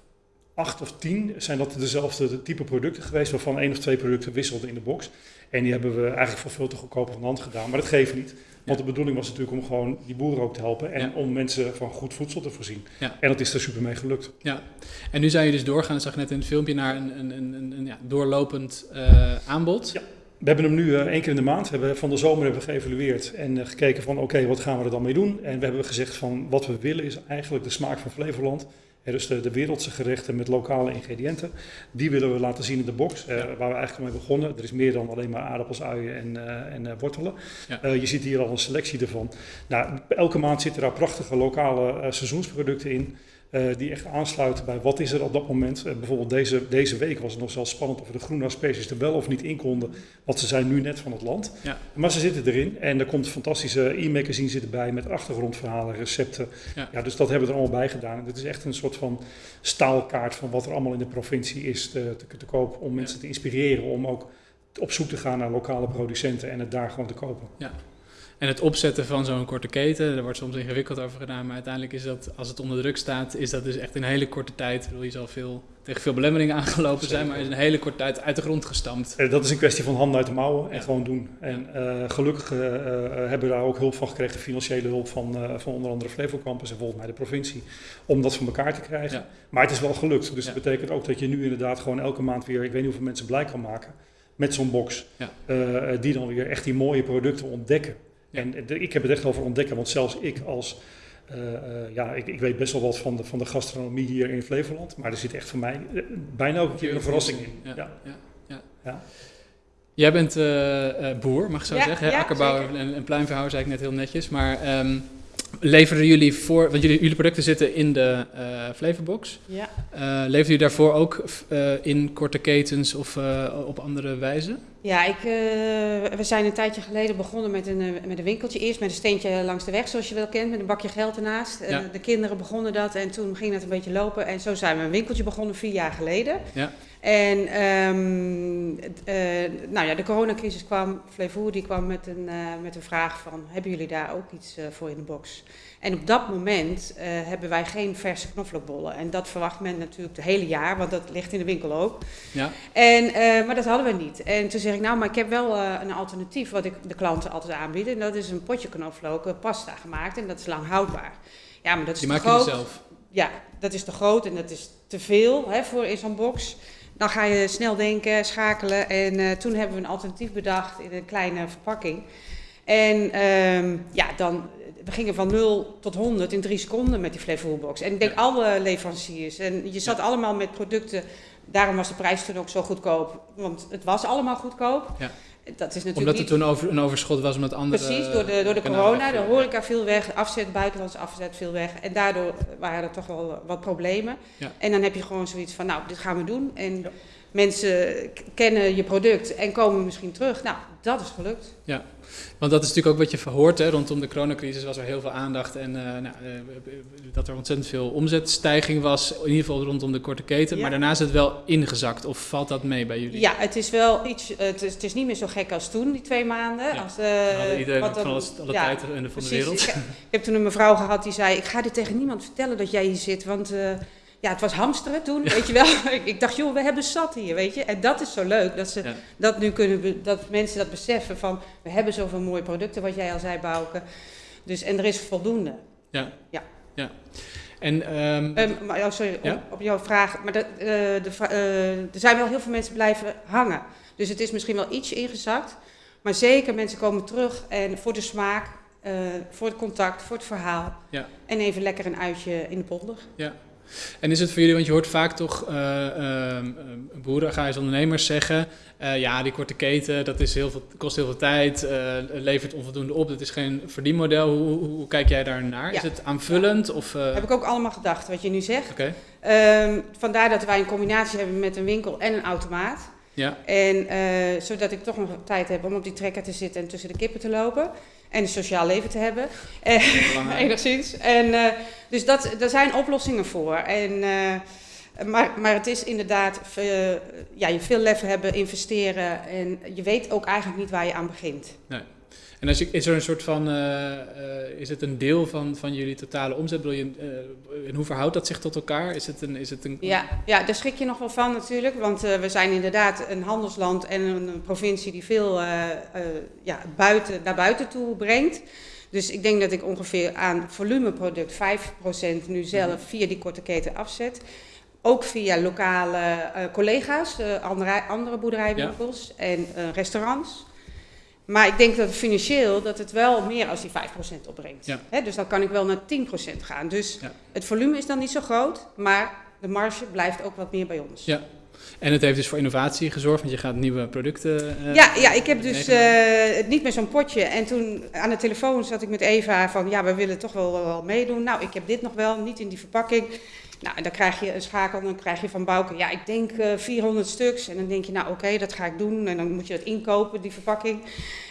acht of tien zijn dat dezelfde type producten geweest, waarvan één of twee producten wisselden in de box. En die hebben we eigenlijk voor veel te goedkoop van hand gedaan. Maar dat geeft niet. Want ja. de bedoeling was natuurlijk om gewoon die boeren ook te helpen en ja. om mensen van goed voedsel te voorzien. Ja. En dat is er super mee gelukt. Ja, en nu zijn je dus doorgaan, dat zag ik net in het filmpje, naar een, een, een, een ja, doorlopend uh, aanbod. Ja. We hebben hem nu uh, één keer in de maand. We hebben, van de zomer hebben we geëvalueerd en uh, gekeken van oké, okay, wat gaan we er dan mee doen? En we hebben gezegd van wat we willen is eigenlijk de smaak van Flevoland. Er dus de, de, wereldse gerechten met lokale ingrediënten. Die willen we laten zien in de box, uh, waar we eigenlijk mee begonnen. Er is meer dan alleen maar aardappels, uien en, uh, en uh, wortelen. Ja. je ziet hier al een selectie ervan. Nou, elke maand zitten daar prachtige lokale seizoensproducten in. Uh, die echt aansluiten bij wat is er op dat moment. Uh, bijvoorbeeld deze, deze week was het nog zelfs spannend of de groene species er wel of niet in konden. Want ze zijn nu net van het land. Ja. Maar ze zitten erin en er komt fantastische e-magazine zitten bij met achtergrondverhalen, recepten. Ja. ja. dus dat hebben we er allemaal bij gedaan. En dit is echt een soort van staalkaart van wat er allemaal in de provincie is te, te, te koop. Om mensen te inspireren om ook op zoek te gaan naar lokale producenten en het daar gewoon te kopen. Ja. En het opzetten van zo'n korte keten, daar wordt soms ingewikkeld over gedaan, maar uiteindelijk is dat, als het onder druk staat, is dat dus echt in een hele korte tijd. Bedoel, je zal veel, tegen veel belemmeringen aangelopen zijn, maar is in een hele korte tijd uit de grond gestampt. Dat is een kwestie van handen uit de mouwen en ja. gewoon doen. En uh, gelukkig uh, hebben we daar ook hulp van gekregen, financiële hulp van, uh, van onder andere Flevo Campus en volgens mij de provincie, om dat van elkaar te krijgen. Ja. Maar het is wel gelukt, dus ja. dat betekent ook dat je nu inderdaad gewoon elke maand weer, ik weet niet hoeveel mensen blij kan maken met zo'n box, die dan weer echt die mooie producten ontdekken. En de, ik heb het echt over ontdekken, want zelfs ik als, uh, uh, ja, ik, ik, weet best wel wat van de, van de gastronomie hier in Flevoland, maar er zit echt voor mij uh, bijna ook een keer een verrassing in. Ja, ja. ja. ja. Jij bent boer, mag ik zo zeggen, hè? akkerbouwer en, en pluimveehouder, zei ik net heel netjes, maar um, leveren jullie voor, want jullie, jullie producten zitten in de Flavorbox, ja. leveren jullie daarvoor ook in korte ketens of op andere wijze? Ja, ik, uh, we zijn een tijdje geleden begonnen met een, met een winkeltje. Eerst met een steentje langs de weg, zoals je wel kent, met een bakje geld ernaast. Ja. De kinderen begonnen dat en toen ging het een beetje lopen. En zo zijn we een winkeltje begonnen vier jaar geleden. Ja. En um, uh, nou ja, de coronacrisis kwam, Flevoer die kwam met een, met een vraag van, hebben jullie daar ook iets voor in de box? En op dat moment uh, hebben wij geen verse knoflookbollen. En dat verwacht men natuurlijk het hele jaar, want dat ligt in de winkel ook. Ja. En, uh, maar dat hadden we niet. En toen zeg ik, nou, maar ik heb wel uh, een alternatief wat ik de klanten altijd aanbied. En dat is een potje knoflook, pasta gemaakt. En dat is lang houdbaar. Ja, maar dat is Die te maak groot. je zelf? Ja, dat is te groot en dat is te veel hè, voor in zo'n box. Dan ga je snel denken, schakelen. En toen hebben we een alternatief bedacht in een kleine verpakking. En um, ja, dan we gingen van 0 tot 100 in drie seconden met die Flevourbox. En ik denk ja. alle leveranciers. En je zat ja. allemaal met producten. Daarom was de prijs toen ook zo goedkoop. Want het was allemaal goedkoop. Ja. Dat is natuurlijk Omdat er niet... toen over, een overschot was met andere... Precies, door de, door de corona, de horeca viel weg, afzet, buitenlandse afzet viel weg. En daardoor waren er toch wel wat problemen. Ja. En dan heb je gewoon zoiets van, nou, dit gaan we doen. En mensen kennen je product en komen misschien terug. Nou, dat is gelukt. Want dat is natuurlijk ook wat je verhoort. Hè? Rondom de coronacrisis was er heel veel aandacht. En eh, nou, eh, dat er ontzettend veel omzetstijging was. In ieder geval rondom de korte keten. Ja. Maar daarna is het wel ingezakt. Of valt dat mee bij jullie? Ja, het is wel iets, eh, het is, het is niet meer zo gek als toen, die twee maanden. Ja. Als, hadden iedereen wat van alles, alle ja, tijd en de, van de precies. wereld. Ik, ik heb toen een mevrouw gehad die zei, ik ga dit tegen niemand vertellen dat jij hier zit, want ja, het was hamsteren toen, weet je wel. ik, dacht, joh, we hebben zat hier, weet je. En dat is zo leuk, dat, ze Ja. dat nu kunnen, dat mensen dat beseffen van, we hebben zoveel mooie producten, wat jij al zei, Bouke. Dus, en er is voldoende. En ehm, Ehm, maar, oh, sorry, Ja? op, op jouw vraag. Maar dat, eh, de, vra- eh, er zijn wel heel veel mensen blijven hangen. Dus het is misschien wel ietsje ingezakt. Maar zeker, mensen komen terug en voor de smaak, eh, voor het contact, voor het verhaal. Ja. En even lekker een uitje in de polder. En is het voor jullie, want je hoort vaak toch eh ehm, eh, boeren, ondernemers zeggen, eh, ja, die korte keten, dat is heel veel, kost heel veel tijd, eh, levert onvoldoende op, dat is geen verdienmodel. Hoe, hoe, hoe kijk jij daar naar? Ja. Is het aanvullend of... Heb ik ook allemaal gedacht, wat je nu zegt. Ehm, vandaar dat wij een combinatie hebben met een winkel en een automaat. ja, En zodat ik toch nog tijd heb om op die trekker te zitten en tussen de kippen te lopen. En een sociaal leven te hebben. Eh. Enigszins. En, eh, dus dat, daar zijn oplossingen voor. En, eh, maar, maar het is inderdaad, ja, je veel lef hebben, investeren. En je weet ook eigenlijk niet waar je aan begint. En als je, is er een soort van, eh, eh, is het een deel van, van jullie totale omzet? Bedoel je, eh, en hoe verhoudt dat zich tot elkaar? Is het een, is het een Ja, ja, daar schrik je nog wel van natuurlijk. Want we zijn inderdaad een handelsland en een provincie die veel ja, buiten, naar buiten toe brengt. Dus ik denk dat ik ongeveer aan volumeproduct 5% nu zelf via die korte keten afzet. Ook via lokale collega's, andere, andere boerderijwinkels en restaurants. Maar ik denk dat financieel dat het wel meer als die 5% opbrengt. Ja. Dus dan kan ik wel naar 10% gaan. Dus Ja. het volume is dan niet zo groot, maar de marge blijft ook wat meer bij ons. Ja. En het heeft dus voor innovatie gezorgd, want je gaat nieuwe producten... eh, Ja, ja, ik heb dus eh, niet meer zo'n potje. En toen aan de telefoon zat ik met Eva van, ja, we willen toch wel, wel meedoen. Nou, ik heb dit nog wel, niet in die verpakking. Nou, en dan krijg je een schakel dan krijg je van Bouke, ja, ik denk eh 400 stuks. En dan denk je, nou oké, dat ga ik doen. En dan moet je dat inkopen, die verpakking.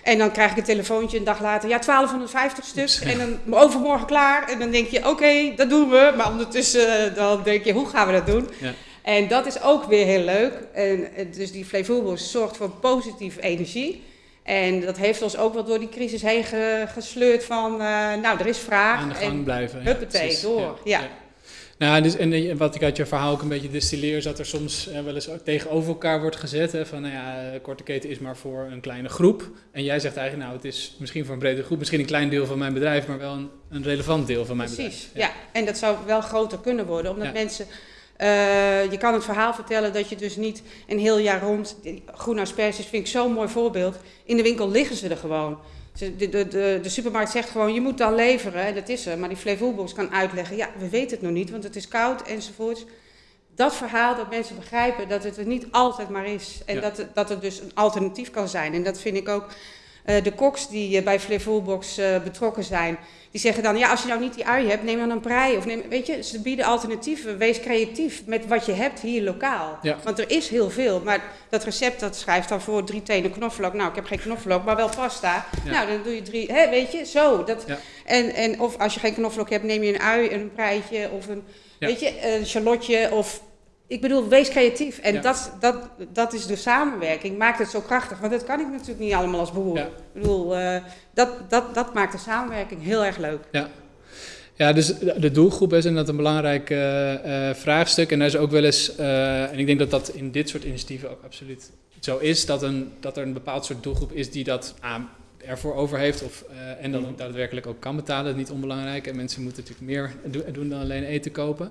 En dan krijg ik een telefoontje een dag later, ja, 1250 stuks. En dan overmorgen klaar. En dan denk je, oké, dat doen we. Maar ondertussen eh, dan denk je, hoe gaan we dat doen? Ja. En dat is ook weer heel leuk. En eh, dus die Flevoelbos zorgt voor positieve energie. En dat heeft ons ook wel door die crisis heen ge- gesleurd van, eh, nou, er is vraag. aan de gang en blijven. ja, huppatee, precies. door. Ja. Nou, dus, en eh, wat ik uit je verhaal ook een beetje distilleer, is dat er soms eh, wel eens ook tegenover elkaar wordt gezet. Hè, van, nou ja, eh, korte keten is maar voor een kleine groep. En jij zegt eigenlijk, nou, het is misschien voor een brede groep, misschien een klein deel van mijn bedrijf, maar wel een, een relevant deel van mijn Precies, bedrijf. ja. En dat zou wel groter kunnen worden, omdat Ja. mensen... je kan het verhaal vertellen dat je dus niet een heel jaar rond... Groene asperges vind ik zo'n mooi voorbeeld. In de winkel liggen ze er gewoon. De, de, de, de supermarkt zegt gewoon, je moet dan leveren. En dat is er. Maar die Flevoelbox kan uitleggen, ja, we weten het nog niet, want het is koud enzovoorts. Dat verhaal, dat mensen begrijpen dat het er niet altijd maar is. En Ja. dat, het, dat er dus een alternatief kan zijn. En dat vind ik ook... eh, de koks die eh, bij Flevoelbox eh betrokken zijn, die zeggen dan, ja, als je nou niet die ui hebt, neem dan een prei. Of neem, weet je, ze bieden alternatieven. Wees creatief met wat je hebt hier lokaal. Ja. Want er is heel veel. Maar dat recept, dat schrijft dan voor drie tenen knoflook. Nou, ik heb geen knoflook, maar wel pasta. Ja. Nou, dan doe je drie, hè, weet je, zo. Dat, Ja. en, en of als je geen knoflook hebt, neem je een ui, een preitje of een, weet je, een shallotje of... Ik bedoel, wees creatief. En Ja. dat, dat, dat is de samenwerking. Maakt het zo krachtig. Want dat kan ik natuurlijk niet allemaal als boer. Ja. Ik bedoel, eh, dat, dat, dat maakt de samenwerking heel erg leuk. Ja, dus de doelgroep is inderdaad een belangrijk eh, eh, vraagstuk. En daar is ook wel eens, en ik denk dat dat in dit soort initiatieven ook absoluut zo is, dat, een, dat er een bepaald soort doelgroep is die dat ah, ervoor over heeft of, en dan ook daadwerkelijk ook kan betalen. Dat is niet onbelangrijk. En mensen moeten natuurlijk meer do- doen dan alleen eten kopen.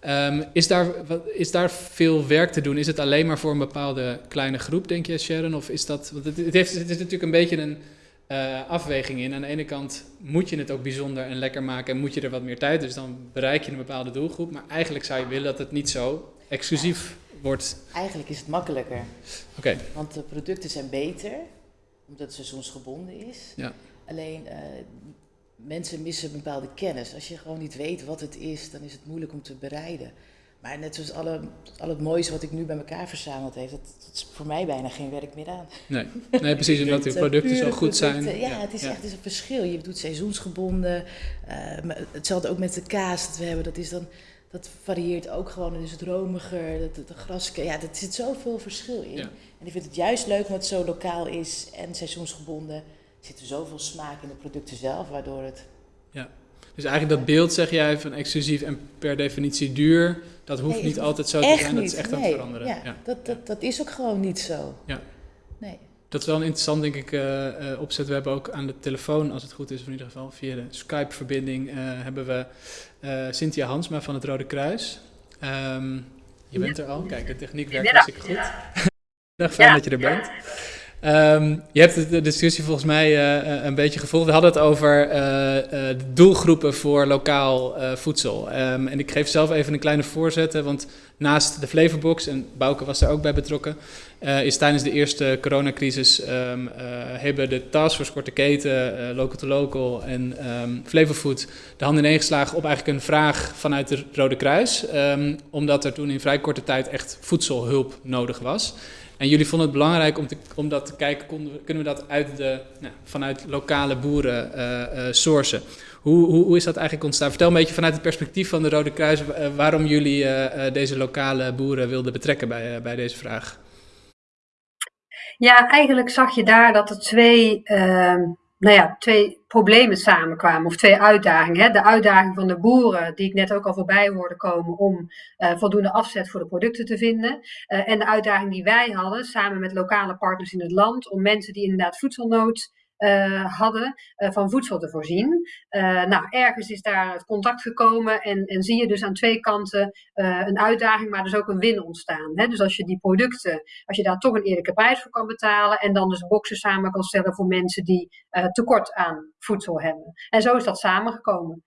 Ehm, is, daar, is daar veel werk te doen? Is het alleen maar voor een bepaalde kleine groep, denk je, Sharon? Of is dat. Want het, het, heeft, het is natuurlijk een beetje een eh, afweging in. Aan de ene kant moet je het ook bijzonder en lekker maken en moet je er wat meer tijd. Dus dan bereik je een bepaalde doelgroep. Maar eigenlijk zou je willen dat het niet zo exclusief wordt. Eigenlijk is het makkelijker, Oké, want de producten zijn beter. omdat het seizoensgebonden is. Ja. Alleen eh, mensen missen bepaalde kennis. Als je gewoon niet weet wat het is, dan is het moeilijk om te bereiden. Maar net zoals alle, al het moois wat ik nu bij elkaar verzameld heb, dat, dat is voor mij bijna geen werk meer aan. Nee, nee precies, omdat de eh, producten zo goed zijn. producten. Ja, het is echt een verschil. Je doet seizoensgebonden. eh, maar hetzelfde ook met de kaas dat we hebben. Dat, is dan, dat varieert ook gewoon. Dan is het romiger, de, de, de gras. Ja, er zit zoveel verschil in. Ja. En ik vind het juist leuk omdat het zo lokaal is en seizoensgebonden. Er zit er zoveel smaak in de producten zelf, waardoor het... Dus eigenlijk dat beeld, zeg jij, van exclusief en per definitie duur, dat hoeft Nee, niet altijd zo te zijn. Dat is echt aan het veranderen. Ja, Ja. Dat, dat, dat is ook gewoon niet zo. Ja. Nee. Dat is wel een interessant, denk ik, eh, eh, opzet. We hebben ook aan de telefoon, als het goed is, of in ieder geval via de Skype-verbinding, eh, hebben we eh, Cynthia Hansma van het Rode Kruis. Ehm, je bent er al. Kijk, de techniek werkt hartstikke goed. Dag, fijn Ja. dat je er bent. Ehm, je hebt de- discussie volgens mij eh, eh, een beetje gevolgd. We hadden het over eh, doelgroepen voor lokaal voedsel. Ehm, en ik geef zelf even een kleine voorzet, want naast de Flavorbox, en Bouke was daar ook bij betrokken, is tijdens de eerste coronacrisis eh, hebben de Taskforce Korte Keten, Local to Local en Flavorfood de hand ineen geslagen op eigenlijk een vraag vanuit de Rode Kruis. omdat er toen in vrij korte tijd echt voedselhulp nodig was. En jullie vonden het belangrijk om, te, om dat te kijken, konden we, kunnen we dat uit de, nou, vanuit lokale boeren eh, sourcen. Hoe, hoe, hoe is dat eigenlijk ontstaan? Vertel een beetje vanuit het perspectief van de Rode Kruis eh, waarom jullie deze lokale boeren wilden betrekken bij, bij deze vraag. Ja, eigenlijk zag je daar dat er twee, ehm, nou ja, twee problemen samenkwamen, of twee uitdagingen. Hè. De uitdaging van de boeren, die ik net ook al voorbij hoorde komen, om eh, voldoende afzet voor de producten te vinden. Eh, en de uitdaging die wij hadden, samen met lokale partners in het land, om mensen die inderdaad voedselnood eh, hadden, eh, van voedsel te voorzien. Eh, nou, ergens is daar het contact gekomen en, en zie je dus aan twee kanten een uitdaging, maar dus ook een win ontstaan. Hè? Dus als je die producten, als je daar toch een eerlijke prijs voor kan betalen en dan dus boxen samen kan stellen voor mensen die tekort aan voedsel hebben. En zo is dat samengekomen.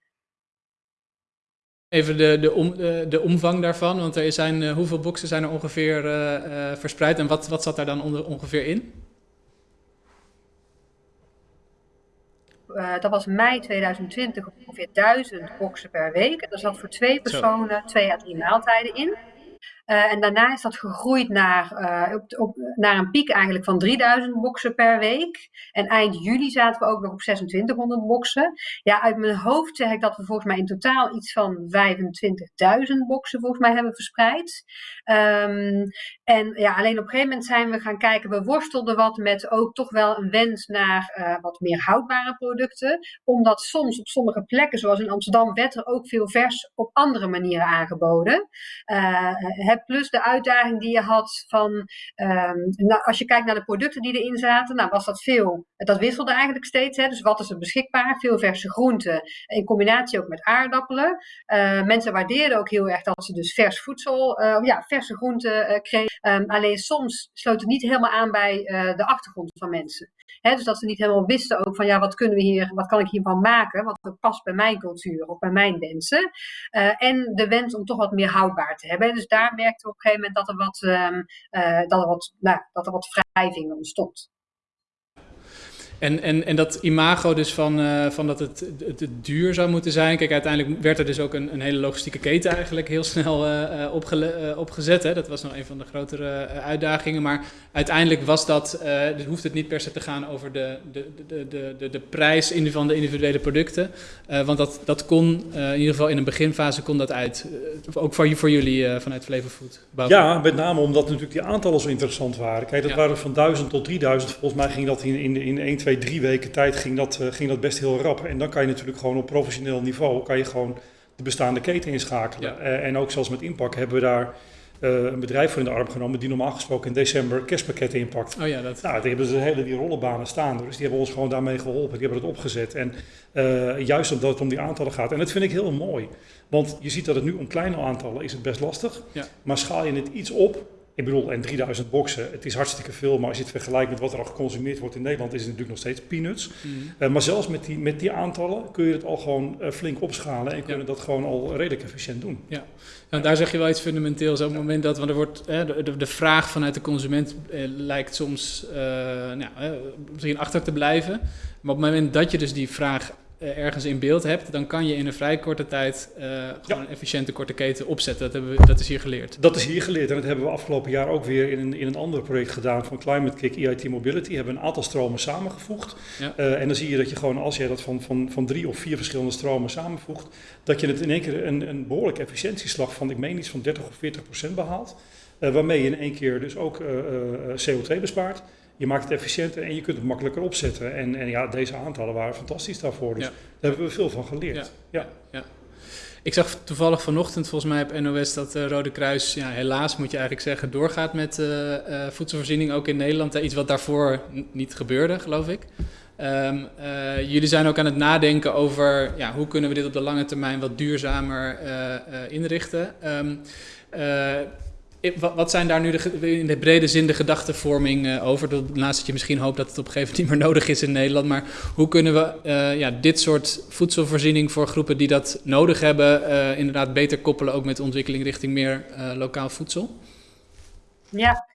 Even de, de, om, de, omvang daarvan, want er zijn, hoeveel boxen zijn er ongeveer verspreid en wat, wat zat daar dan ongeveer in? Eh, dat was mei 2020 ongeveer 1000 boxen per week. En daar zat voor twee personen twee à drie maaltijden in. Eh, en daarna is dat gegroeid naar, eh, op, op, naar een piek eigenlijk van 3000 boxen per week. En eind juli zaten we ook nog op 2600 boxen. Ja, uit mijn hoofd zeg ik dat we volgens mij in totaal iets van 25.000 boxen volgens mij hebben verspreid. Ehm, en ja, alleen op een gegeven moment zijn we gaan kijken. We worstelden wat met ook toch wel een wens naar eh, wat meer houdbare producten. Omdat soms op sommige plekken, zoals in Amsterdam, werd er ook veel vers op andere manieren aangeboden. Hè, plus de uitdaging die je had van, nou, als je kijkt naar de producten die erin zaten, nou was dat veel, dat wisselde eigenlijk steeds. Hè, dus wat is er beschikbaar? Veel verse groenten, in combinatie ook met aardappelen. Eh, mensen waardeerden ook heel erg dat ze dus vers voedsel, eh, ja, verse groenten eh, kregen. Ehm, alleen soms sloot het niet helemaal aan bij de achtergrond van mensen. Dus dat ze niet helemaal wisten ook van ja, wat kunnen we hier, wat kan ik hiervan maken? Wat past bij mijn cultuur of bij mijn wensen. Eh, en de wens om toch wat meer houdbaar te hebben. Dus daar merkten we op een gegeven moment dat er wat, ehm, eh, dat er wat, nou, dat er wat wrijving ontstond. En, en, en dat imago dus van, eh, van dat het, het, het duur zou moeten zijn. Kijk, uiteindelijk werd er dus ook een, een hele logistieke keten eigenlijk heel snel eh, eh, opgezet. Hè. Dat was nog een van de grotere uitdagingen. Maar uiteindelijk was dat, dus hoeft het niet per se te gaan over de, de, de, de, de, de prijs in- van de individuele producten. Want dat, dat kon, in ieder geval in een beginfase, kon dat uit. Ook voor, voor jullie vanuit Flavor Food. Ja, met name omdat natuurlijk die aantallen zo interessant waren. Kijk, dat Ja. waren van 1000 tot 3000. Volgens mij ging dat in, in, in 1, 2, 3 weken tijd ging dat, eh, ging dat best heel rap. En dan kan je natuurlijk gewoon op professioneel niveau kan je gewoon de bestaande keten inschakelen. Ja. Eh, en ook zoals met Inpak hebben we daar eh, een bedrijf voor in de arm genomen die normaal gesproken in december kerstpakketten inpakt. Oh ja, dat. Nou, die hebben ze hele die rollenbanen staan. Dus die hebben ons gewoon daarmee geholpen. Die hebben het opgezet. En juist omdat het om die aantallen gaat. En dat vind ik heel mooi. Want je ziet dat het nu om kleine aantallen is het best lastig. Ja. Maar schaal je het iets op. Ik bedoel, en 3000 boxen, het is hartstikke veel, maar als je het vergelijkt met wat er al geconsumeerd wordt in Nederland, is het natuurlijk nog steeds peanuts. Mhm. maar zelfs met die, met die aantallen kun je het al gewoon flink opschalen en kunnen dat gewoon al redelijk efficiënt doen. Ja, en daar zeg je wel iets fundamenteels. Op het moment dat, want er wordt, hè, de, de, vraag vanuit de consument eh, lijkt soms eh, nou, eh, misschien achter te blijven. Maar op het moment dat je dus die vraag eh, ergens in beeld hebt, dan kan je in een vrij korte tijd eh, gewoon een efficiënte korte keten opzetten. Dat, hebben we, dat is hier geleerd. Dat is hier geleerd en dat hebben we afgelopen jaar ook weer in een, in een ander project gedaan van Climate Kick EIT Mobility. Hebben een aantal stromen samengevoegd. Ja. Eh, en dan zie je dat je gewoon, als jij dat van, van, van drie of vier verschillende stromen samenvoegt, dat je het in één keer een, een behoorlijke efficiëntieslag van, ik meen iets van 30 of 40 procent behaalt. Eh, waarmee je in één keer dus ook eh, eh, CO2 bespaart. Je maakt het efficiënter en je kunt het makkelijker opzetten. En, en ja, deze aantallen waren fantastisch daarvoor. Dus Ja. daar hebben we veel van geleerd. Ja. Ja. Ik zag toevallig vanochtend volgens mij op NOS dat de Rode Kruis, ja, helaas moet je eigenlijk zeggen, doorgaat met eh, eh, voedselvoorziening ook in Nederland. Eh, Iets wat daarvoor niet gebeurde, geloof ik. Ehm, eh, jullie zijn ook aan het nadenken over ja, hoe kunnen we dit op de lange termijn wat duurzamer eh, eh, inrichten. Ehm, eh, i- wat, zijn daar nu de, in de brede zin de gedachtenvorming eh, over? Naast dat je misschien hoopt dat het op een gegeven moment niet meer nodig is in Nederland. Maar hoe kunnen we eh, ja, dit soort voedselvoorziening voor groepen die dat nodig hebben, eh, inderdaad beter koppelen ook met ontwikkeling richting meer lokaal voedsel? Ja.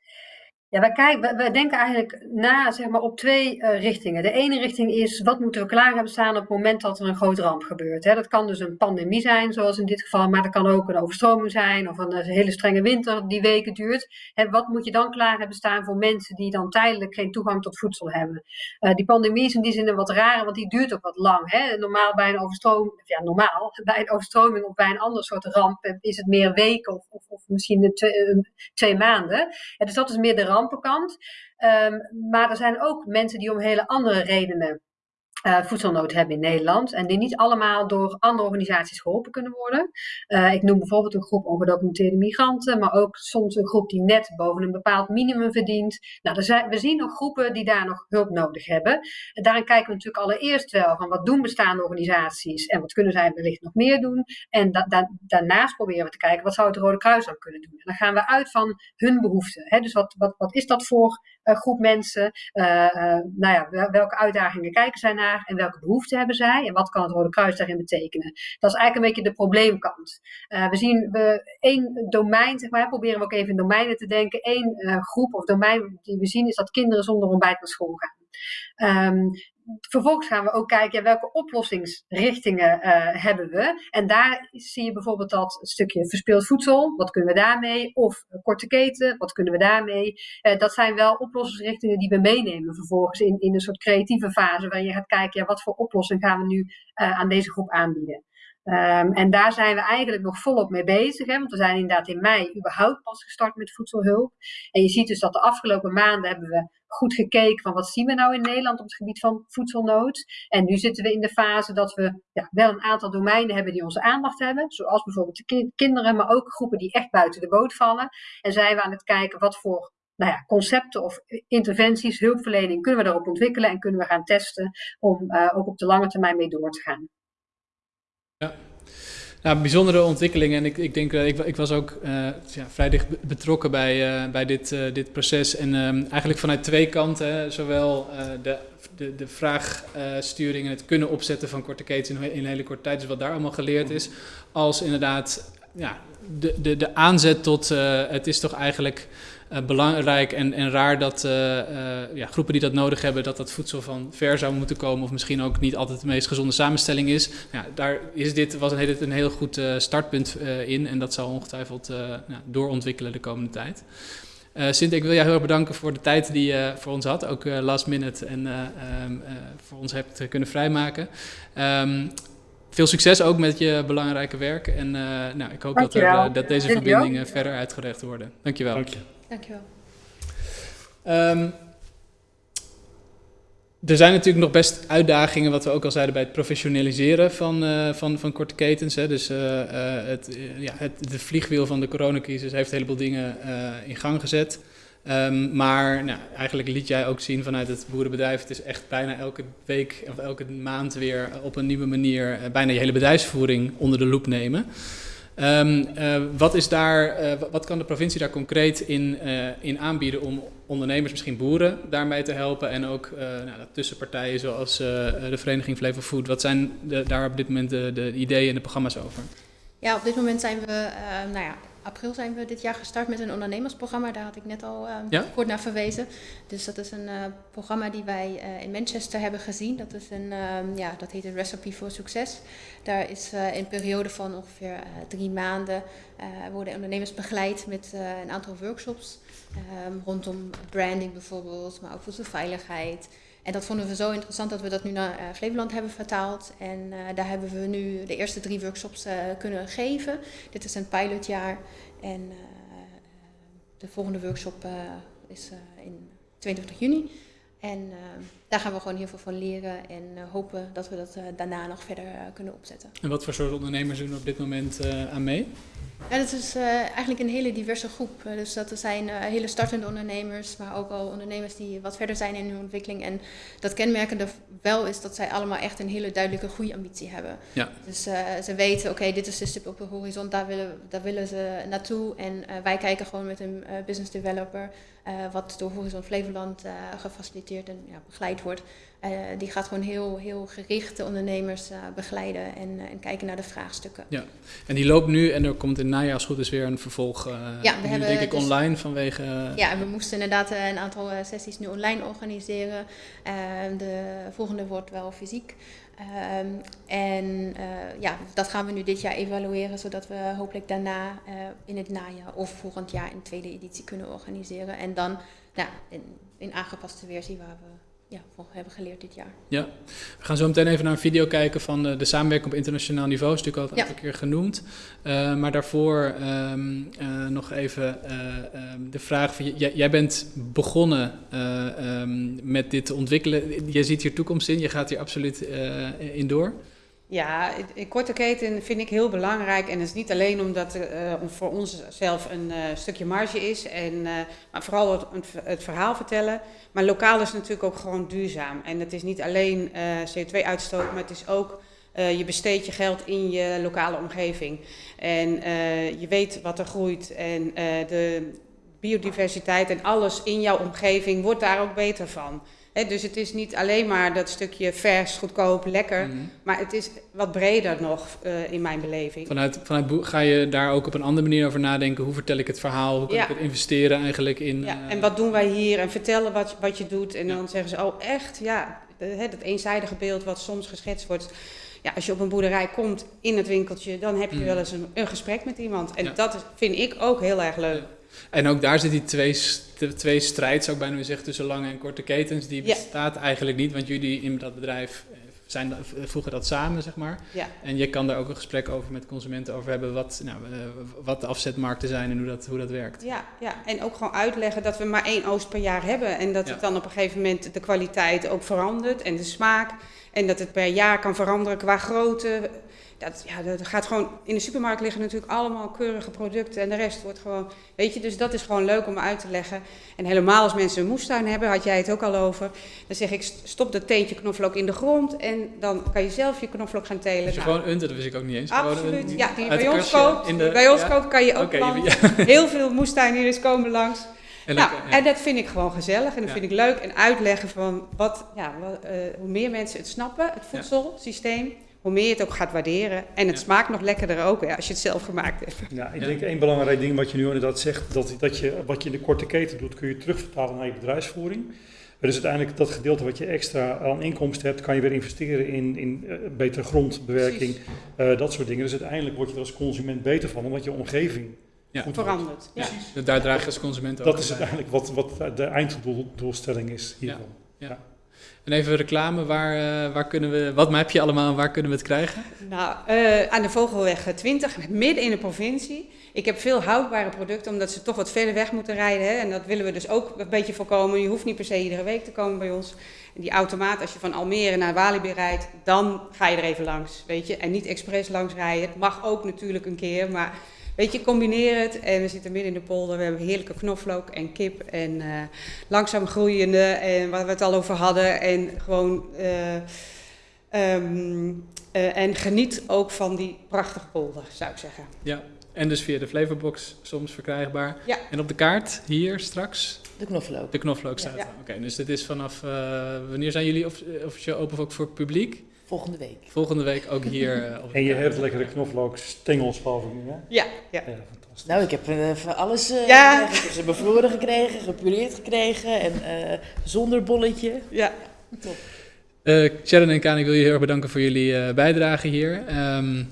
Ja, wij, denken eigenlijk na zeg maar, op twee eh, richtingen. De ene richting is wat moeten we klaar hebben staan op het moment dat er een grote ramp gebeurt. Hè? Dat kan dus een pandemie zijn, zoals in dit geval, maar dat kan ook een overstroming zijn of een, eh, hele strenge winter die weken duurt. Hè, wat moet je dan klaar hebben staan voor mensen die dan tijdelijk geen toegang tot voedsel hebben? Eh, die pandemie is in die zin een wat rare, want die duurt ook wat lang. Hè? Normaal bij een overstroming, ja normaal, bij een overstroming of bij een ander soort ramp is het meer weken of, of, of misschien twee, twee maanden. Dus dat is meer de Ehm, maar er zijn ook mensen die om hele andere redenen eh, voedselnood hebben in Nederland. En die niet allemaal door andere organisaties geholpen kunnen worden. Eh, ik noem bijvoorbeeld een groep ongedocumenteerde migranten, maar ook soms een groep die net boven een bepaald minimum verdient. Nou, zijn, we zien nog groepen die daar nog hulp nodig hebben. En daarin kijken we natuurlijk allereerst wel van wat doen bestaande organisaties en wat kunnen zij wellicht nog meer doen. En da- da- daarnaast proberen we te kijken wat zou het Rode Kruis dan kunnen doen. En dan gaan we uit van hun behoeften. Hè? Dus wat, wat, wat is dat voor eh, groep mensen? Nou ja, wel- welke uitdagingen kijken zij naar en welke behoeften hebben zij? En wat kan het Rode Kruis daarin betekenen? Dat is eigenlijk een beetje de probleemkant. Eh, we zien we één domein, zeg maar, proberen we ook even in domeinen te denken. Eén eh, groep of domein die we zien is dat kinderen zonder ontbijt naar school gaan. Ehm, vervolgens gaan we ook kijken welke oplossingsrichtingen eh, hebben we. En daar zie je bijvoorbeeld dat stukje verspeeld voedsel, wat kunnen we daarmee? Of eh, korte keten, wat kunnen we daarmee? Eh, dat zijn wel oplossingsrichtingen die we meenemen vervolgens in, in een soort creatieve fase waarin je gaat kijken wat voor oplossing gaan we nu aan deze groep aanbieden. Ehm, en daar zijn we eigenlijk nog volop mee bezig. Hè? Want we zijn inderdaad in mei überhaupt pas gestart met voedselhulp. En je ziet dus dat de afgelopen maanden hebben we goed gekeken van wat zien we nou in Nederland op het gebied van voedselnood. En nu zitten we in de fase dat we ja, wel een aantal domeinen hebben die onze aandacht hebben. Zoals bijvoorbeeld de ki- kinderen, maar ook groepen die echt buiten de boot vallen. En zijn we aan het kijken wat voor nou ja, concepten of interventies, hulpverlening kunnen we daarop ontwikkelen en kunnen we gaan testen om uh, ook op de lange termijn mee door te gaan. Nou, bijzondere ontwikkelingen. En ik, ik denk, uh, ik, ik, was ook uh, ja, vrij dicht betrokken bij, uh, bij dit, dit proces. En um, eigenlijk vanuit twee kanten. Zowel de, de, de vraagsturing en het kunnen opzetten van korte ketens in, in een hele korte tijd. Dus wat daar allemaal geleerd is. Als inderdaad ja, de, de, de aanzet tot het is toch eigenlijk uh, belangrijk en, en raar dat uh, uh, ja, groepen die dat nodig hebben, dat dat voedsel van ver zou moeten komen, of misschien ook niet altijd de meest gezonde samenstelling is. Ja, daar is dit, was een heel, een heel goed startpunt in en dat zal ongetwijfeld nou, doorontwikkelen de komende tijd. Uh, Sint, ik wil jou heel erg bedanken voor de tijd die je voor ons had, ook uh, last minute en uh, um, voor ons hebt kunnen vrijmaken. Um, veel succes ook met je belangrijke werk en nou, ik hoop dat, er, dat deze verbindingen verder uitgerecht worden. Dankjewel. Dank je. Dankjewel. Um, er zijn natuurlijk nog best uitdagingen, wat we ook al zeiden, bij het professionaliseren van, uh, van, van korte ketens. Hè. Dus uh, uh, het, ja, het, de vliegwiel van de coronacrisis heeft een heleboel dingen in gang gezet. Um, maar nou, eigenlijk liet jij ook zien vanuit het boerenbedrijf, het is echt bijna elke week of elke maand weer op een nieuwe manier bijna je hele bedrijfsvoering onder de loep nemen. Ehm, eh, wat, is daar, eh, wa- wat kan de provincie daar concreet in, eh, in aanbieden om ondernemers, misschien boeren, daarmee te helpen? En ook nou, tussenpartijen zoals de Vereniging Flevo Food. Wat zijn de, daar op dit moment de, de ideeën en de programma's over? Ja, op dit moment zijn we, nou ja, april zijn we dit jaar gestart met een ondernemersprogramma. Daar had ik net al eh, Ja? kort naar verwezen. Dus dat is een eh, programma die wij eh, in Manchester hebben gezien. Dat, is een, ehm, ja, dat heet een Recipe for Success. Daar is eh, in een periode van ongeveer drie maanden worden ondernemers begeleid met een aantal workshops. ehm, rondom branding bijvoorbeeld, maar ook voedselveiligheid. En dat vonden we zo interessant dat we dat nu naar eh, Flevoland hebben vertaald. En eh, daar hebben we nu de eerste drie workshops eh, kunnen geven. Dit is een pilotjaar. En de volgende workshop is in 22 juni. En eh, daar gaan we gewoon heel veel van leren en eh, hopen dat we dat eh, daarna nog verder kunnen opzetten. En wat voor soort ondernemers doen er op dit moment aan mee? Ja, dat is eigenlijk een hele diverse groep. Dus dat er zijn hele startende ondernemers, maar ook al ondernemers die wat verder zijn in hun ontwikkeling. En dat kenmerkende wel is dat zij allemaal echt een hele duidelijke groeiambitie hebben. Ja. Dus ze weten, oké, dit is de stip op de horizon, daar willen, daar willen ze naartoe. En wij kijken gewoon met een business developer, eh, wat door Horizon Flevoland eh, gefaciliteerd en ja, begeleid wordt. Eh, die gaat gewoon heel, heel gericht de ondernemers begeleiden en, en kijken naar de vraagstukken. En die loopt nu en er komt in najaar als goed is weer een vervolg. Ja, we nu hebben denk ik dus- online vanwege... Ja, en we moesten inderdaad een aantal sessies nu online organiseren. De volgende wordt wel fysiek. Ehm, en eh, ja, dat gaan we nu dit jaar evalueren, zodat we hopelijk daarna eh, in het najaar of volgend jaar een tweede editie kunnen organiseren. En dan nou, in, in aangepaste versie waar we ja, hebben geleerd dit jaar. Ja, we gaan zo meteen even naar een video kijken van eh, de samenwerking op internationaal niveau. is natuurlijk al een Ja. aantal keer genoemd. Eh, maar daarvoor ehm, eh, nog even eh, ehm, de vraag: van, jij, jij bent begonnen eh, ehm, met dit te ontwikkelen. Je ziet hier toekomst in, je gaat hier absoluut in door. Ja, een korte keten vind ik heel belangrijk. En dat is niet alleen omdat er eh, om voor ons zelf een eh, stukje marge is, en, eh, maar vooral het, het verhaal vertellen. Maar lokaal is natuurlijk ook gewoon duurzaam. En het is niet alleen eh, CO2-uitstoot, maar het is ook eh, je besteedt je geld in je lokale omgeving. En eh, je weet wat er groeit. En eh, de biodiversiteit en alles in jouw omgeving wordt daar ook beter van. Dus het is niet alleen maar dat stukje vers, goedkoop, lekker. Mhm. Maar het is wat breder nog eh, in mijn beleving. Vanuit, vanuit ga je daar ook op een andere manier over nadenken? Hoe vertel ik het verhaal? Hoe kan Ja. ik het investeren eigenlijk in? Ja, eh, en wat doen wij hier? En vertellen wat, wat je doet. En dan zeggen ze, oh echt? Ja, hè, dat eenzijdige beeld wat soms geschetst wordt. Ja, als je op een boerderij komt in het winkeltje, dan heb je Mm. wel eens een, een gesprek met iemand. En Ja. dat vind ik ook heel erg leuk. En ook daar zit die twee, twee strijd, zou ik bijna zeggen, tussen lange en korte ketens. Die Ja. bestaat eigenlijk niet, want jullie in dat bedrijf eh, zijn, da- voegen dat samen, zeg maar. Ja. En je kan daar ook een gesprek over met consumenten over hebben, wat, nou, eh, wat de afzetmarkten zijn en hoe dat, hoe dat werkt. Ja, ja, en ook gewoon uitleggen dat we maar één oost per jaar hebben. En dat Ja. het dan op een gegeven moment de kwaliteit ook verandert en de smaak. En dat het per jaar kan veranderen qua grootte. Dat, ja, dat gaat gewoon, in de supermarkt liggen natuurlijk allemaal keurige producten en de rest wordt gewoon, weet je, dus dat is gewoon leuk om uit te leggen. En helemaal als mensen een moestuin hebben, had jij het ook al over, dan zeg ik stop dat teentje knoflook in de grond en dan kan je zelf je knoflook gaan telen. Dus je Nou, gewoon unt, dat wist ik ook niet eens. Absoluut, ja, die bij ons kastje koopt. de- bij ons ja. koopt kan je ook planten. ja. Heel veel moestuiniers komen langs. En Nou, ja. en dat vind ik gewoon gezellig en dat Ja. vind ik leuk. En uitleggen van wat, ja, wat, eh, hoe meer mensen het snappen, het voedselsysteem, hoe meer je het ook gaat waarderen. En het Ja. smaakt nog lekkerder ook hè, als je het zelf gemaakt hebt. Ja, ik Ja. denk één belangrijk ding wat je nu inderdaad zegt, dat, dat je wat je in de korte keten doet, kun je terugvertalen naar je bedrijfsvoering. Dus uiteindelijk dat gedeelte wat je extra aan inkomsten hebt, kan je weer investeren in, in eh, betere grondbewerking, eh, dat soort dingen. Dus uiteindelijk word je er als consument beter van, omdat je omgeving Ja. Ja. Dus daar draag je als consument ook Dat is uiteindelijk wat, wat de einddoelstelling is hiervan. En even reclame, waar, eh, waar kunnen we, wat heb je allemaal en waar kunnen we het krijgen? Nou, eh, aan de Vogelweg 20, midden in de provincie. Ik heb veel houdbare producten, omdat ze toch wat verder weg moeten rijden. Hè? En dat willen we dus ook een beetje voorkomen. Je hoeft niet per se iedere week te komen bij ons. En die automaat, als je van Almere naar Walibi rijdt, dan ga je er even langs, weet je. En niet expres langs rijden. Het mag ook natuurlijk een keer, maar weet je, combineer het. En we zitten midden in de polder, we hebben heerlijke knoflook en kip en eh, langzaam groeiende. En waar we het al over hadden. En gewoon... eh, Ehm, eh, en geniet ook van die prachtige polder, zou ik zeggen. Ja, en dus via de Flavorbox soms verkrijgbaar. Ja. En op de kaart hier straks De knoflook. de knoflook staat. Ja. er. Oké, dus dit is vanaf eh, wanneer zijn jullie of, officieel open ook voor het publiek? Volgende week. Volgende week ook hier eh, op de En je kaart. hebt lekkere knoflookstengels, geloof ik nu, hè? Ja, ja. Ja, fantastisch. Nou, ik heb eh, van alles eh, Ja. ze bevroren gekregen, gepureerd gekregen en eh, zonder bolletje. ja. Eh, Sharon en Kaan, ik wil jullie heel erg bedanken voor jullie eh, bijdrage hier. Ehm,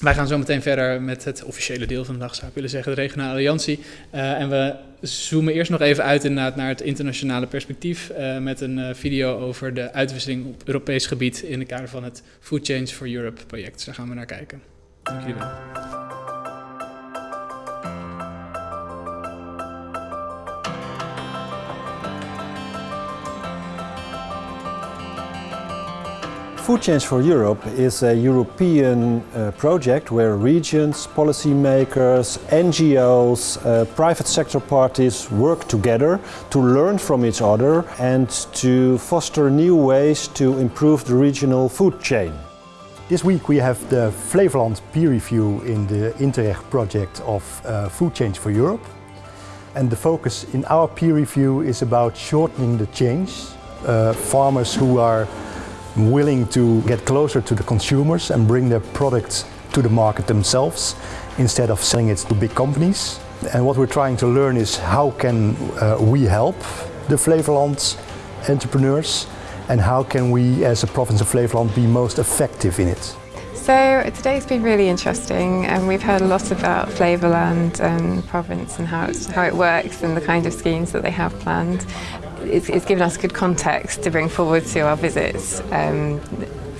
wij gaan zo meteen verder met het officiële deel van de dag, zou ik willen zeggen, de regionale alliantie. Eh, en we zoomen eerst nog even uit naar het internationale perspectief eh, met een eh, video over de uitwisseling op Europees gebied in het kader van het Food Change for Europe project. Daar gaan we naar kijken. Dank jullie wel. Food Change for Europe is a European uh, project where regions, policymakers, NGOs, uh, private sector parties work together to learn from each other and to foster new ways to improve the regional food chain. This week we have the Flevoland peer review in the Interreg project of uh, Food Change for Europe. And the focus in our peer review is about shortening the change. Uh, farmers who are willing to get closer to the consumers and bring their products to the market themselves instead of selling it to big companies. And what we're trying to learn is how can uh, we help the Flevoland entrepreneurs and how can we as a province of Flevoland be most effective in it. So today's been really interesting and we've heard a lot about Flavorland and province and how, how it works and the kind of schemes that they have planned. It's, it's given us good context to bring forward to our visits um,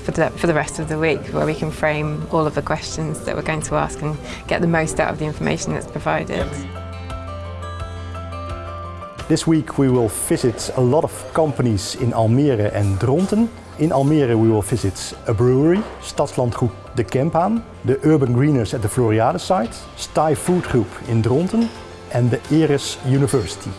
for, the, for the rest of the week where we can frame all of the questions that we're going to ask and get the most out of the information that's provided. This week we will visit a lot of companies in Almere and Dronten. In Almere we will visit a brewery, Stadslandgoed De Kempaan, the Urban Greeners at the Floriade site, Stij Food Group in Dronten and the Eres University.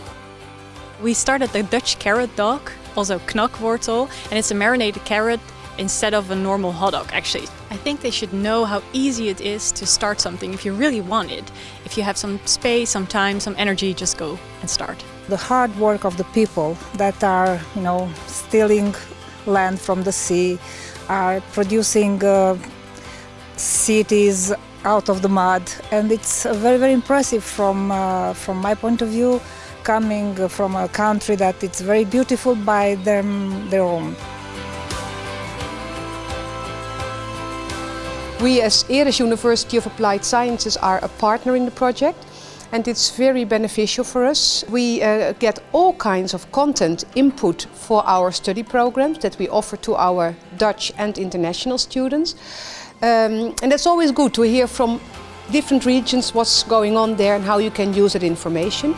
We started the Dutch carrot dog, also knakwortel, and it's a marinated carrot instead of a normal hot dog actually. I think they should know how easy it is to start something if you really want it. If you have some space, some time, some energy, just go and start. the hard work of the people that are, you know, stealing land from the sea, are producing uh, cities out of the mud, and it's very, very impressive from uh, from my point of view, coming from a country that it's very beautiful by them their own. We as Eres University of Applied Sciences are a partner in the project and it's very beneficial for us. We uh, get all kinds of content input for our study programs that we offer to our Dutch and international students. Um, and it's always good to hear from different regions what's going on there and how you can use that information.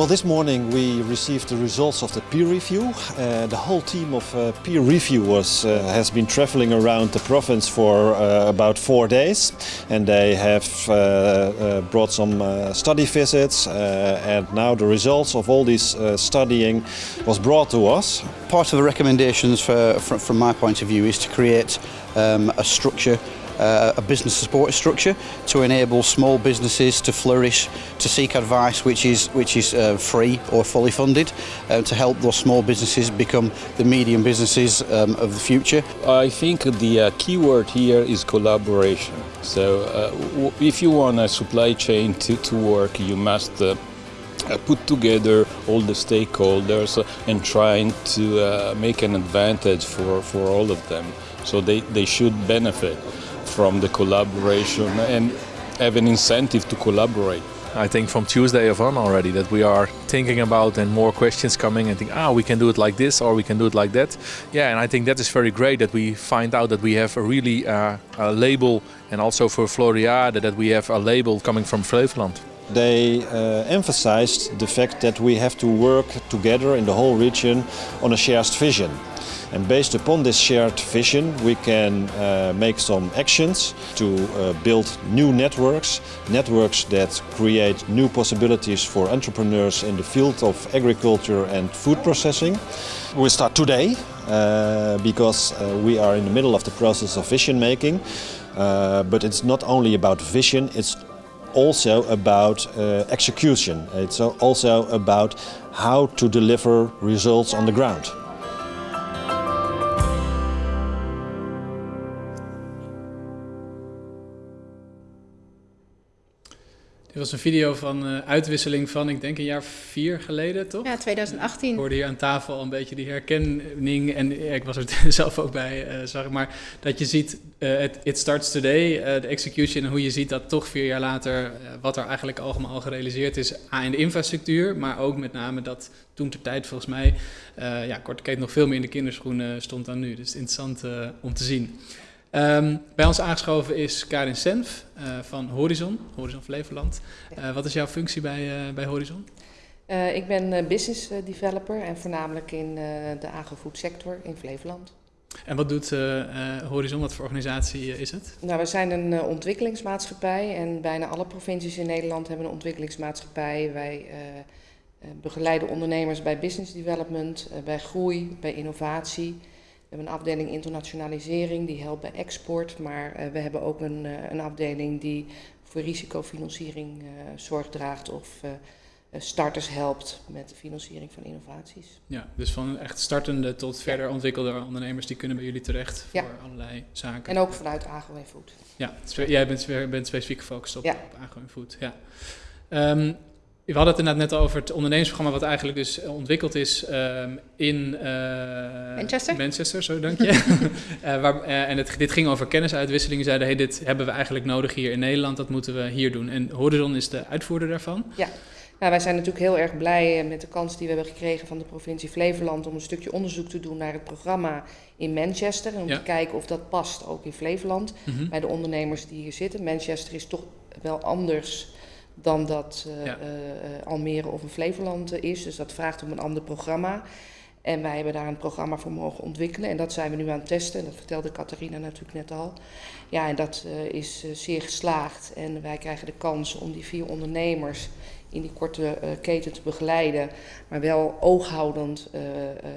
Well, this morning we received the results of the peer review. Uh, the whole team of uh, peer reviewers uh, has been traveling around the province for uh, about four days, and they have uh, uh, brought some study visits. and now the results of all this studying was brought to us. Part of the recommendations for, from, from my point of view is to create um, a structure uh, a business support structure to enable small businesses to flourish, to seek advice which is which is uh, free or fully funded, uh, to help those small businesses become the medium businesses um, of the future. I think the uh, key word here is collaboration. So uh, if you want a supply chain to, to work, you must uh, put together all the stakeholders and trying to uh, make an advantage for, for all of them. So they, they should benefit from the collaboration and have an incentive to collaborate. I think from Tuesday of on already that we are thinking about and more questions coming and think, ah, we can do it like this or we can do it like that. Yeah, and I think that is very great that we find out that we have a really uh, a label and also for Floriade that we have a label coming from Flevoland. They uh, emphasized the fact that we have to work together in the whole region on a shared vision. And based upon this shared vision, we can uh, make some actions to uh, build new networks, networks that create new possibilities for entrepreneurs in the field of agriculture and food processing. We start today uh, because uh, we are in the middle of the process of vision making. Uh, but it's not only about vision, it's also about uh, execution. It's also about how to deliver results on the ground. Dit was een video van uh, uitwisseling van, ik denk, een jaar vier geleden, toch? Ja, 2018. Ik hoorde hier aan tafel al een beetje die herkenning. En ik was er zelf ook bij, uh, zag ik maar. Dat je ziet, uh, it, it, starts today, de execution. En hoe je ziet dat toch vier jaar later, wat er eigenlijk allemaal al gerealiseerd is. A, in de infrastructuur, maar ook met name dat toen ter tijd volgens mij, ja, korte keten nog veel meer in de kinderschoenen stond dan nu. Dus interessant om te zien. Um, bij ons aangeschoven is Karin Senf uh, van Horizon, Horizon Flevoland. Uh, wat is jouw functie bij, uh, bij Horizon? ik ben business developer en voornamelijk in de agrofood sector in Flevoland. En wat doet Horizon, wat voor organisatie is het? Nou, we zijn een ontwikkelingsmaatschappij en bijna alle provincies in Nederland hebben een ontwikkelingsmaatschappij. Wij begeleiden ondernemers bij business development, bij groei, bij innovatie. We hebben een afdeling internationalisering, die helpt bij export. Maar uh, we hebben ook een, uh, een afdeling die voor risicofinanciering uh, zorg draagt of starters helpt met de financiering van innovaties. Ja, dus van echt startende tot verder ontwikkelde ondernemers, die kunnen bij jullie terecht voor ja. allerlei zaken. En ook vanuit agro en food. Ja, jij bent, bent specifiek gefocust op, ja. op agro en food. Ja. Um, we hadden het inderdaad net over het ondernemingsprogramma, wat eigenlijk dus ontwikkeld is um, in uh, Manchester. Manchester, zo dank je. uh, waar, uh, en het, dit ging over kennisuitwisseling. Zeiden, hey, dit hebben we eigenlijk nodig hier in Nederland, dat moeten we hier doen. En Horizon is de uitvoerder daarvan. Ja. Nou, wij zijn natuurlijk heel erg blij met de kans die we hebben gekregen van de provincie Flevoland om een stukje onderzoek te doen naar het programma in Manchester. En om ja. te kijken of dat past ook in Flevoland mm -hmm. bij de ondernemers die hier zitten. Manchester is toch wel anders dan dat uh, ja. uh, Almere of een Flevoland is. Dus dat vraagt om een ander programma. En wij hebben daar een programma voor mogen ontwikkelen. En dat zijn we nu aan het testen. En dat vertelde Catharina natuurlijk net al. Ja, en dat uh, is zeer geslaagd. En wij krijgen de kans om die vier ondernemers in die korte keten te begeleiden. Maar wel ooghoudend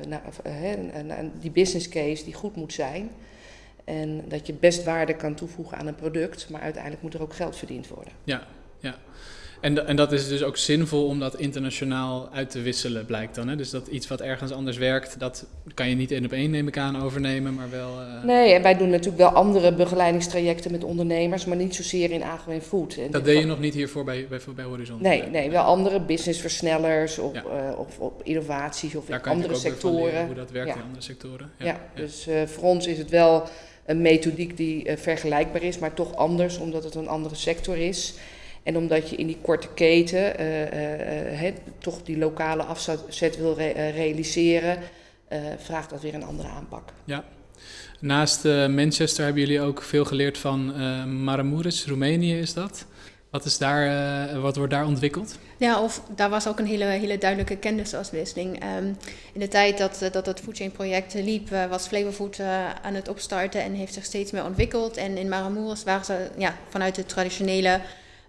naar die business case die goed moet zijn. En dat je best waarde kan toevoegen aan een product. Maar uiteindelijk moet er ook geld verdiend worden. Ja. En, en dat is dus ook zinvol om dat internationaal uit te wisselen, blijkt dan. Hè? Dus dat iets wat ergens anders werkt, dat kan je niet één op één, neem ik aan, overnemen, maar wel... Uh... Nee, en wij doen natuurlijk wel andere begeleidingstrajecten met ondernemers, maar niet zozeer in agro food. En dat deed je nog niet hiervoor bij, bij, bij Horizon? Nee, nee, wel andere businessversnellers of, ja. uh, of op innovaties of Daar in andere sectoren. Leren, hoe dat werkt ja. in andere sectoren. Ja, ja. dus uh, voor ons is het wel een methodiek die vergelijkbaar is, maar toch anders, omdat het een andere sector is. En omdat je in die korte keten uh, uh, uh, toch die lokale afzet wil re realiseren, vraagt dat weer een andere aanpak. Ja. Naast Manchester hebben jullie ook veel geleerd van Maramuresh, Roemenië is dat? Wat, is daar, wat wordt daar ontwikkeld? Ja, of daar was ook een hele, hele duidelijke kennisuitwisseling. Um, in de tijd dat, dat het Foodchain project liep, was Flavorfood aan het opstarten en heeft zich steeds meer ontwikkeld. En in Maramuresh waren ze ja, vanuit de traditionele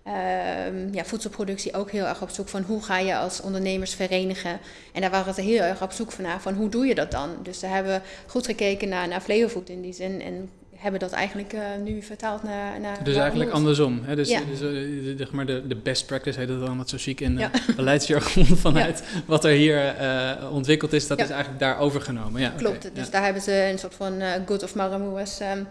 Um, ja, voedselproductie ook heel erg op zoek van hoe ga je als ondernemers verenigen. En daar waren ze heel erg op zoek van, van hoe doe je dat dan. Dus daar hebben we goed gekeken naar, naar Flevofood in die zin. En hebben dat eigenlijk uh, nu vertaald naar... naar dus eigenlijk andersom. Hè? Dus, ja. dus uh, de, maar de, de best practice heet het dan wat zo chic in ja. uh, beleidsjargon vanuit ja. wat er hier ontwikkeld is, dat is eigenlijk daar overgenomen. Ja, Klopt, okay. dus daar hebben ze een soort van good of Maramuas um,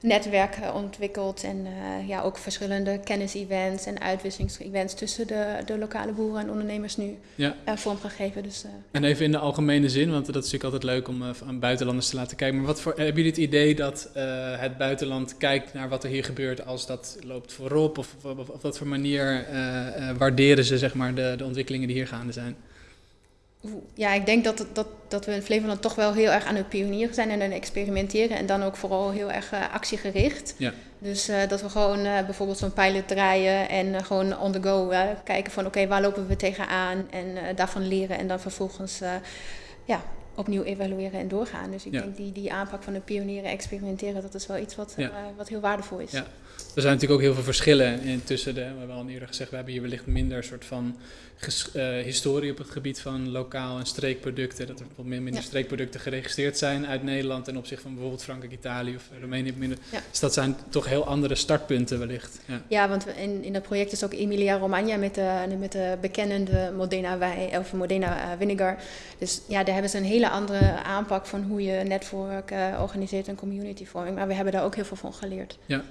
netwerk ontwikkeld. En uh, ja, ook verschillende kennis-events en uitwisselingsevents tussen de, de lokale boeren en ondernemers nu ja. uh, vormgegeven. Dus, uh, en even in de algemene zin, want dat is natuurlijk altijd leuk om aan buitenlanders te laten kijken. Maar wat voor, hebben jullie het idee dat het buitenland kijkt naar wat er hier gebeurt als dat loopt voorop? Of op wat voor manier waarderen ze zeg maar, de, de ontwikkelingen die hier gaande zijn? Ja, ik denk dat, dat, dat we in Flevoland toch wel heel erg aan het pionieren zijn en aan het experimenteren. En dan ook vooral heel erg uh, actiegericht. Ja. Dus uh, dat we gewoon uh, bijvoorbeeld zo'n pilot draaien en gewoon on the go kijken van oké, okay, waar lopen we tegenaan en daarvan leren. En dan vervolgens ja, opnieuw evalueren en doorgaan. Dus ik denk die, die aanpak van de pionieren experimenteren, dat is wel iets wat, wat heel waardevol is. Er zijn natuurlijk ook heel veel verschillen in tussen de, we hebben al eerder gezegd, we hebben hier wellicht minder soort van historie op het gebied van lokaal en streekproducten. Dat er wat minder streekproducten geregistreerd zijn uit Nederland ten opzichte van bijvoorbeeld Frankrijk, Italië of Roemenië. Minder. Dus dat zijn toch heel andere startpunten wellicht. Ja, ja want in, in dat project is ook Emilia Romagna met de, met de bekende Modena, wijn, of Modena vinegar. Dus ja, daar hebben ze een hele andere aanpak van hoe je netwerk uh, organiseert en community vorming. Maar we hebben daar ook heel veel van geleerd. Ja.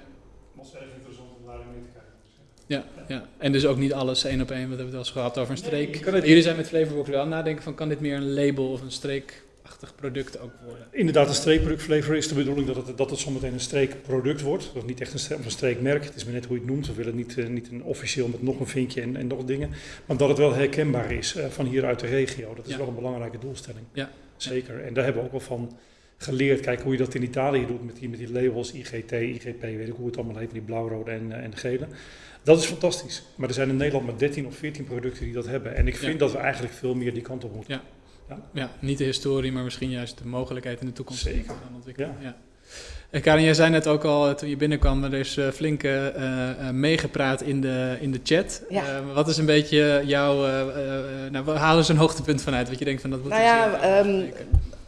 Was even interessant om daar mee te kijken. Ja, ja, en dus ook niet alles één op één. We hebben het wel eens gehad over een streek. Nee, Jullie zijn met Flavorbox wel nadenken van kan dit meer een label of een streekachtig product ook worden? Inderdaad, een streekproduct flavor is de bedoeling dat het, dat het zometeen een streekproduct wordt. Dat is niet echt een, streek, een streekmerk. Het is maar net hoe je het noemt. We willen niet, uh, niet een officieel met nog een vinkje en, en nog dingen. Maar dat het wel herkenbaar is uh, van hier uit de regio. Dat is ja. wel een belangrijke doelstelling. Ja. Zeker. En daar hebben we ook wel van geleerd. Kijk hoe je dat in Italië doet met die, met die labels IGT, IGP, weet ik hoe het allemaal heet, die blauw-rode en, en gele. Dat is fantastisch. Maar er zijn in Nederland maar 13 of 14 producten die dat hebben. En ik vind dat we eigenlijk veel meer die kant op moeten. Ja. Ja. ja. niet de historie, maar misschien juist de mogelijkheid in de toekomst Zeker. gaan ontwikkelen. Ja. En Karin, jij zei net ook al toen je binnenkwam, er is uh, flink uh, uh, meegepraat in de, in de chat. Ja. wat is een beetje jouw, nou, haal eens een hoogtepunt vanuit, wat je denkt van dat moet nou ja, um,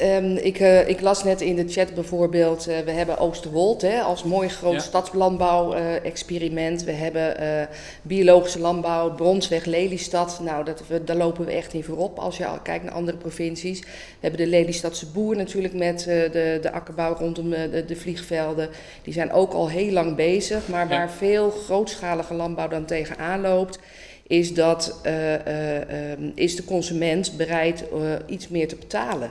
Um, ik, uh, ik, las net in de chat bijvoorbeeld, uh, we hebben Oosterwold hè, als mooi groot ja. stadslandbouw-experiment. Uh, we hebben biologische landbouw, Bronsweg, Lelystad. Nou, dat, we, daar lopen we echt in voorop als je kijkt naar andere provincies. We hebben de Lelystadse boer natuurlijk met de, de akkerbouw rondom de, de, vliegvelden. Die zijn ook al heel lang bezig, maar waar veel grootschalige landbouw dan tegenaan loopt is dat uh, uh, is de consument bereid uh, iets meer te betalen.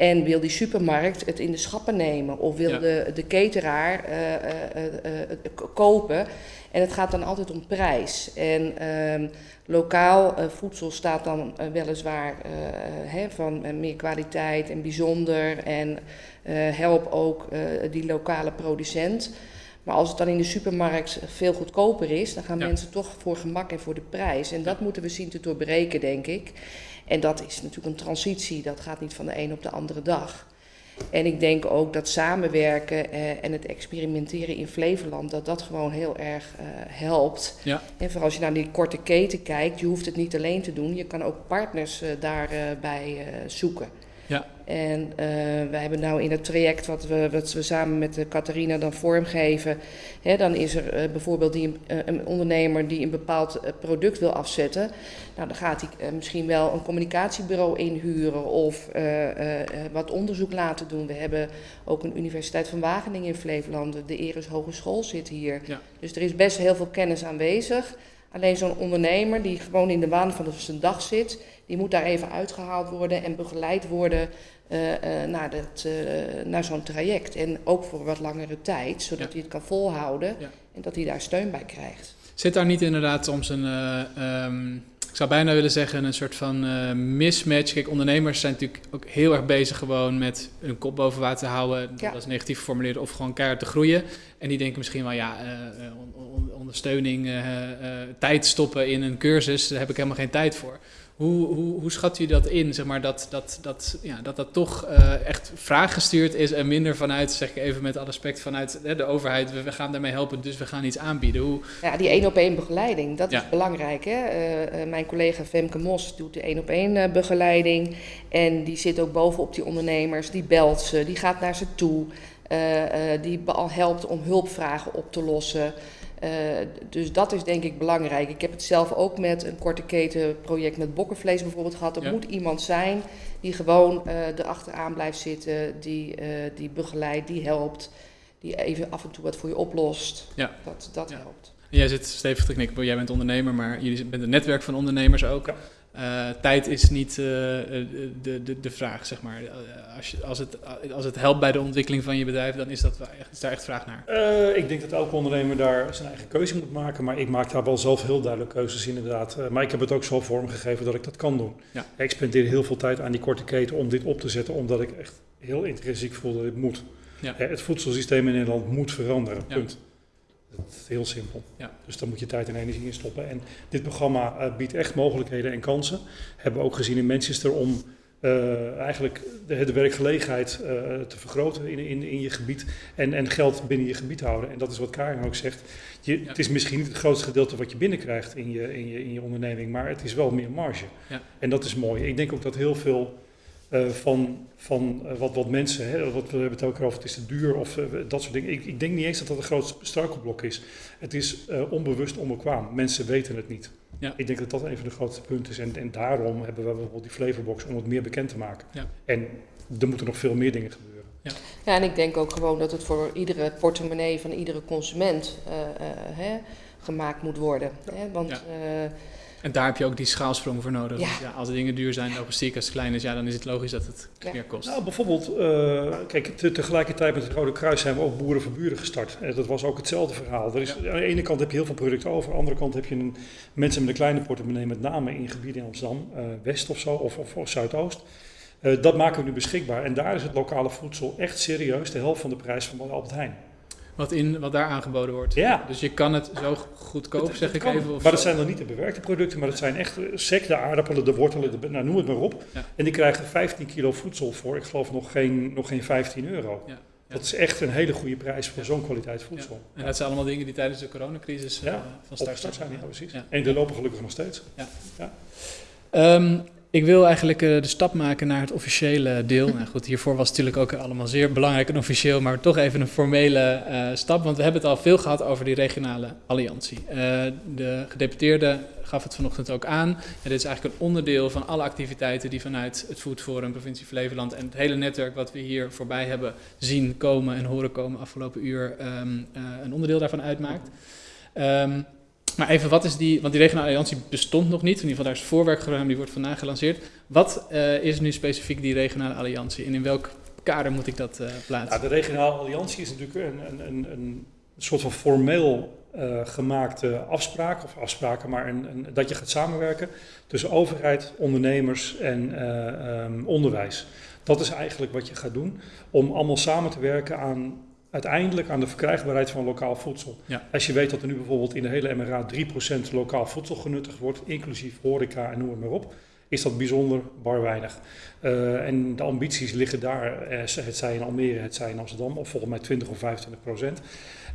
En wil die supermarkt het in de schappen nemen of wil ja. de, de cateraar uh, uh, uh, kopen. En het gaat dan altijd om prijs. En ehm, lokaal voedsel staat dan weliswaar hè, van meer kwaliteit en bijzonder. En help ook die lokale producent. Maar als het dan in de supermarkt veel goedkoper is, dan gaan ja. mensen toch voor gemak en voor de prijs. En dat moeten we zien te doorbreken, denk ik. En dat is natuurlijk een transitie, dat gaat niet van de een op de andere dag. En ik denk ook dat samenwerken eh, en het experimenteren in Flevoland, dat dat gewoon heel erg uh, helpt. Ja. En vooral als je naar die korte keten kijkt, je hoeft het niet alleen te doen, je kan ook partners uh, daarbij zoeken. Ja. En uh, wij hebben nou in het traject wat we, wat we samen met de Catharina dan vormgeven, hè, dan is er uh, bijvoorbeeld die, uh, een ondernemer die een bepaald product wil afzetten. Nou, dan gaat hij misschien wel een communicatiebureau inhuren of wat onderzoek laten doen. We hebben ook een Universiteit van Wageningen in Flevoland, de Eres Hogeschool zit hier. Ja. Dus er is best heel veel kennis aanwezig. Alleen zo'n ondernemer die gewoon in de waan van zijn dag zit, die moet daar even uitgehaald worden en begeleid worden uh, uh, naar, dat, uh, naar zo'n traject. En ook voor wat langere tijd, zodat ja. hij het kan volhouden ja. en dat hij daar steun bij krijgt. Zit daar niet inderdaad soms een, um, ik zou bijna willen zeggen, een soort van mismatch? Kijk, ondernemers zijn natuurlijk ook heel erg bezig gewoon met hun kop boven water te houden, ja. dat is negatief geformuleerd, of gewoon keihard te groeien. En die denken misschien wel, ja, on ondersteuning, tijd stoppen in een cursus, daar heb ik helemaal geen tijd voor. Hoe, hoe, hoe schat u dat in, zeg maar, dat dat, dat, ja, dat, dat toch uh, echt vraaggestuurd is en minder vanuit, zeg ik even met alle respect, vanuit hè, de overheid, we, we, gaan daarmee helpen, dus we gaan iets aanbieden. Hoe... Ja, die één op één begeleiding, dat ja. is belangrijk. Hè? Uh, uh, mijn collega Femke Mos doet de één op één begeleiding en die zit ook bovenop die ondernemers, die belt ze, die gaat naar ze toe, die helpt om hulpvragen op te lossen. Uh, dus dat is denk ik belangrijk. Ik heb het zelf ook met een korte keten project met bokkenvlees bijvoorbeeld gehad. Er ja. moet iemand zijn die gewoon uh, erachteraan blijft zitten, die, uh, die begeleidt, die helpt, die even af en toe wat voor je oplost. Ja. Dat, dat ja. helpt. Jij zit stevig te knikken, jij bent ondernemer, maar jullie bent een netwerk van ondernemers ook. Uh, tijd is niet uh, de, de, de vraag, zeg maar. Als, je, als, het, als het helpt bij de ontwikkeling van je bedrijf, dan is, dat echt, is daar echt vraag naar. Uh, ik denk dat elke ondernemer daar zijn eigen keuze moet maken. Maar ik maak daar wel zelf heel duidelijk keuzes inderdaad. maar ik heb het ook zo vormgegeven dat ik dat kan doen. Ja. Ik spendeer heel veel tijd aan die korte keten om dit op te zetten. Omdat ik echt heel intrinsiek voel dat dit moet. Ja. het voedselsysteem in Nederland moet veranderen, punt. Dat is heel simpel. Ja. Dus daar moet je tijd en energie in stoppen. En dit programma uh, biedt echt mogelijkheden en kansen. Hebben we ook gezien in Manchester om uh, eigenlijk de, de werkgelegenheid uh, te vergroten in, in, in je gebied en, en geld binnen je gebied houden. En dat is wat Karin ook zegt. Je, Het is misschien niet het grootste gedeelte wat je binnenkrijgt in je, in je, in je onderneming, maar het is wel meer marge. Ja. En dat is mooi. Ik denk ook dat heel veel van, van wat, wat mensen, hè, wat, we hebben het ook over, het is te duur of dat soort dingen. Ik, ik denk niet eens dat dat een groot struikelblok is. Het is onbewust onbekwaam. Mensen weten het niet. Ja. Ik denk dat dat een van de grootste punten is. En, en daarom hebben we bijvoorbeeld die flavorbox om het meer bekend te maken. Ja. En er moeten nog veel meer dingen gebeuren. Ja. ja, en ik denk ook gewoon dat het voor iedere portemonnee van iedere consument uh, uh, hè, gemaakt moet worden. Hè? Want Ja. uh, En daar heb je ook die schaalsprong voor nodig. Ja. Want ja, als de dingen duur zijn, logistiek als het klein is, ja, dan is het logisch dat het Ja. meer kost. Nou, bijvoorbeeld, eh, kijk, te- tegelijkertijd met het Rode Kruis zijn we ook Boeren voor Buren gestart. En dat was ook hetzelfde verhaal. Er is, Aan de ene kant heb je heel veel producten over, aan de andere kant heb je een, mensen met een kleine portemonnee, met name in gebieden in Amsterdam, eh, West of zo, of, of, of Zuidoost. Eh, dat maken we nu beschikbaar. En daar is het lokale voedsel echt serieus de helft van de prijs van Albert Heijn. Wat, in, wat daar aangeboden wordt. Ja. Dus je kan het zo goedkoop, Het- zeg het ik kan. even. Of maar dat zo. zijn dan niet de bewerkte producten, maar dat zijn echt eh, sec, de aardappelen, de wortelen, de, nou, noem het maar op. Ja. En die krijgen 15 kilo voedsel voor, ik geloof nog geen, nog geen 15 euro. Ja. Ja. Dat is echt een hele goede prijs voor zo'n kwaliteit voedsel. En dat zijn allemaal dingen die tijdens de coronacrisis Ja, eh, van start zijn, ja, precies. Ja. En die lopen gelukkig nog steeds. Ja. Ja. Ik wil eigenlijk eh, de stap maken naar het officiële deel. nou goed, hiervoor was het natuurlijk ook allemaal zeer belangrijk en officieel, maar toch even een formele eh, stap. Want we hebben het al veel gehad over die regionale alliantie. Eh, de gedeputeerde gaf het vanochtend ook aan. En dit is eigenlijk een onderdeel van alle activiteiten die vanuit het Food Forum, provincie Flevoland en het hele netwerk wat we hier voorbij hebben zien komen en horen komen afgelopen uur, ehm, eh, een onderdeel daarvan uitmaakt. Ehm, maar even, wat is die, want die regionale alliantie bestond nog niet. In ieder geval, daar is voorwerk gedaan, die wordt vandaag gelanceerd. Wat eh, is nu specifiek die regionale alliantie en in welk kader moet ik dat eh, plaatsen? De regionale alliantie is natuurlijk een, een, een, soort van formeel eh, gemaakte afspraak, of afspraken, maar een, een, dat je gaat samenwerken tussen overheid, ondernemers en eh, ehm, onderwijs. Dat is eigenlijk wat je gaat doen, om allemaal samen te werken aan uiteindelijk aan de verkrijgbaarheid van lokaal voedsel. Ja. Als je weet dat er nu bijvoorbeeld in de hele MRA 3% lokaal voedsel genuttigd wordt, inclusief horeca en noem het maar op, is dat bijzonder bar weinig. Eh, en de ambities liggen daar, eh, het zij in Almere, het zij in Amsterdam, of volgens mij 20 of 25 procent.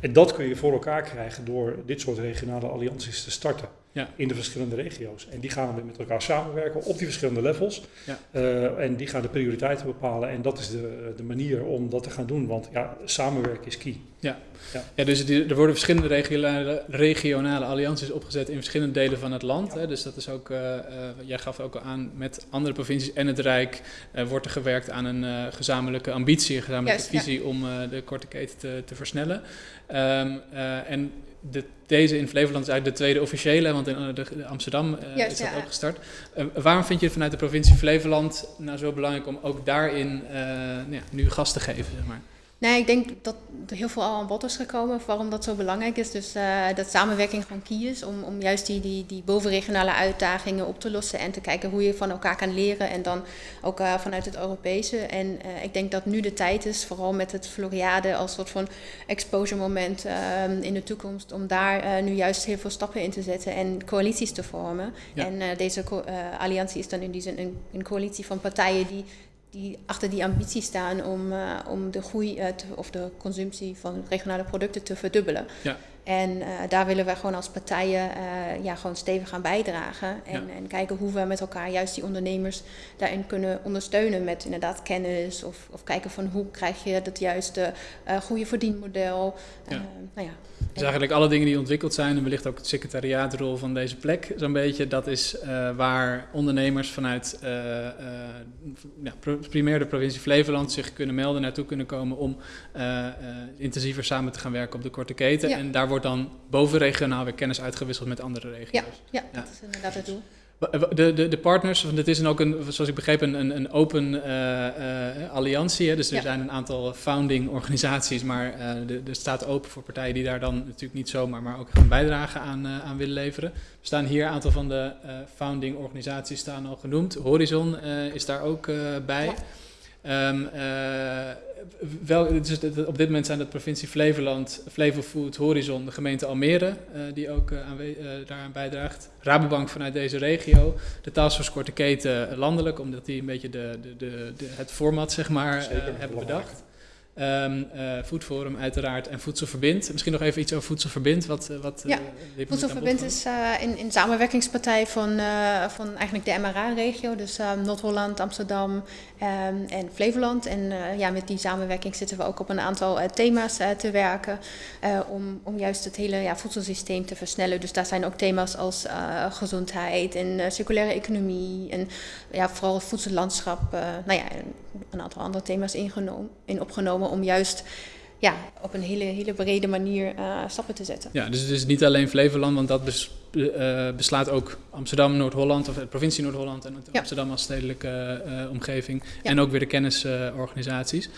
En dat kun je voor elkaar krijgen door dit soort regionale allianties te starten Ja. in de verschillende regio's. En die gaan we met elkaar samenwerken op die verschillende levels. Ja. Eh, en die gaan de prioriteiten bepalen. En dat is de, de manier om dat te gaan doen. Want ja, samenwerken is key. Ja. Ja. Ja, dus die- er worden verschillende regionale, regionale allianties opgezet in verschillende delen van het land. Hè. Dus dat is ook, eh, eh, jij gaf ook al aan, met andere provincies en het Rijk eh, wordt er gewerkt aan een eh, gezamenlijke ambitie, een gezamenlijke ja. visie om eh, de korte keten te, te versnellen. Ehm, eh, en de, deze in Flevoland is eigenlijk de tweede officiële, want in eh, de, Amsterdam eh, Juist, is dat ja. ook gestart. Eh, waarom vind je het vanuit de provincie Flevoland nou zo belangrijk om ook daarin nou ja, nu gas te geven? Zeg maar? Nee, ik denk dat er heel veel al aan bod is gekomen waarom dat zo belangrijk is. Dus eh, dat samenwerking gewoon key is om, om juist die, die, die bovenregionale uitdagingen op te lossen en te kijken hoe je van elkaar kan leren en dan ook eh, vanuit het Europese. En eh, ik denk dat nu de tijd is, vooral met het Floriade als soort van exposure moment eh, in de toekomst, om daar nu juist heel veel stappen in te zetten en coalities te vormen. Ja. En deze alliantie is dan in die zin een, een coalitie van partijen die die achter die ambitie staan om, eh, om de groei te- of de consumptie van regionale producten te verdubbelen. Ja. En eh, daar willen wij gewoon als partijen ja, gewoon stevig aan bijdragen. En, Ja. en kijken hoe we met elkaar juist die ondernemers daarin kunnen ondersteunen met inderdaad kennis. Of, of kijken van hoe krijg je dat juiste goede verdienmodel. Ja. Nou ja. Dus eigenlijk alle dingen die ontwikkeld zijn en wellicht ook het secretariaatrol van deze plek zo'n beetje, dat is eh, waar ondernemers vanuit eh, ja, primair de provincie Flevoland zich kunnen melden, naartoe kunnen komen om intensiever samen te gaan werken op de korte keten. Ja. En daar wordt dan bovenregionaal weer kennis uitgewisseld met andere regio's. Ja, ja, Ja. dat is inderdaad het doel. De, de, de partners, want het is een ook een, zoals ik begreep, een, een, open eh, eh, alliantie. Hè? Dus er Ja. zijn een aantal founding organisaties, maar eh de, de staat open voor partijen die daar dan natuurlijk niet zomaar, maar ook een bijdrage aan, eh, aan willen leveren. Er staan hier een aantal van de eh, founding organisaties staan al genoemd. Horizon eh, is daar ook eh, bij. Um, wel, dus op dit moment zijn dat provincie Flevoland, Flevofood, Horizon, de gemeente Almere, uh, die ook uh, daaraan bijdraagt. Rabobank vanuit deze regio, de Taskforce Korte Keten landelijk, omdat die een beetje de, de, de, de het format zeg maar, hebben bedacht. Um, uh, Foodforum uiteraard en Voedselverbind. Misschien nog even iets over Voedselverbind. Wat, eh, wat, ja, uh, Voedselverbind is uh, in, in samenwerkingspartij van, van eigenlijk de MRA-regio. Dus Noord-Holland, Amsterdam um, en Flevoland. En ja, met die samenwerking zitten we ook op een aantal thema's te werken. om, om juist het hele ja, voedselsysteem te versnellen. Dus daar zijn ook thema's als gezondheid en circulaire economie. En ja, vooral voedsellandschap. nou ja, een aantal andere thema's ingenomen, in opgenomen om juist ja, op een hele, hele brede manier uh, stappen te zetten. Ja, dus het is niet alleen Flevoland, want dat uh, beslaat ook Amsterdam, Noord-Holland, of de provincie Noord-Holland en ja. Amsterdam als stedelijke uh, omgeving. Ja. En ook weer de kennisorganisaties.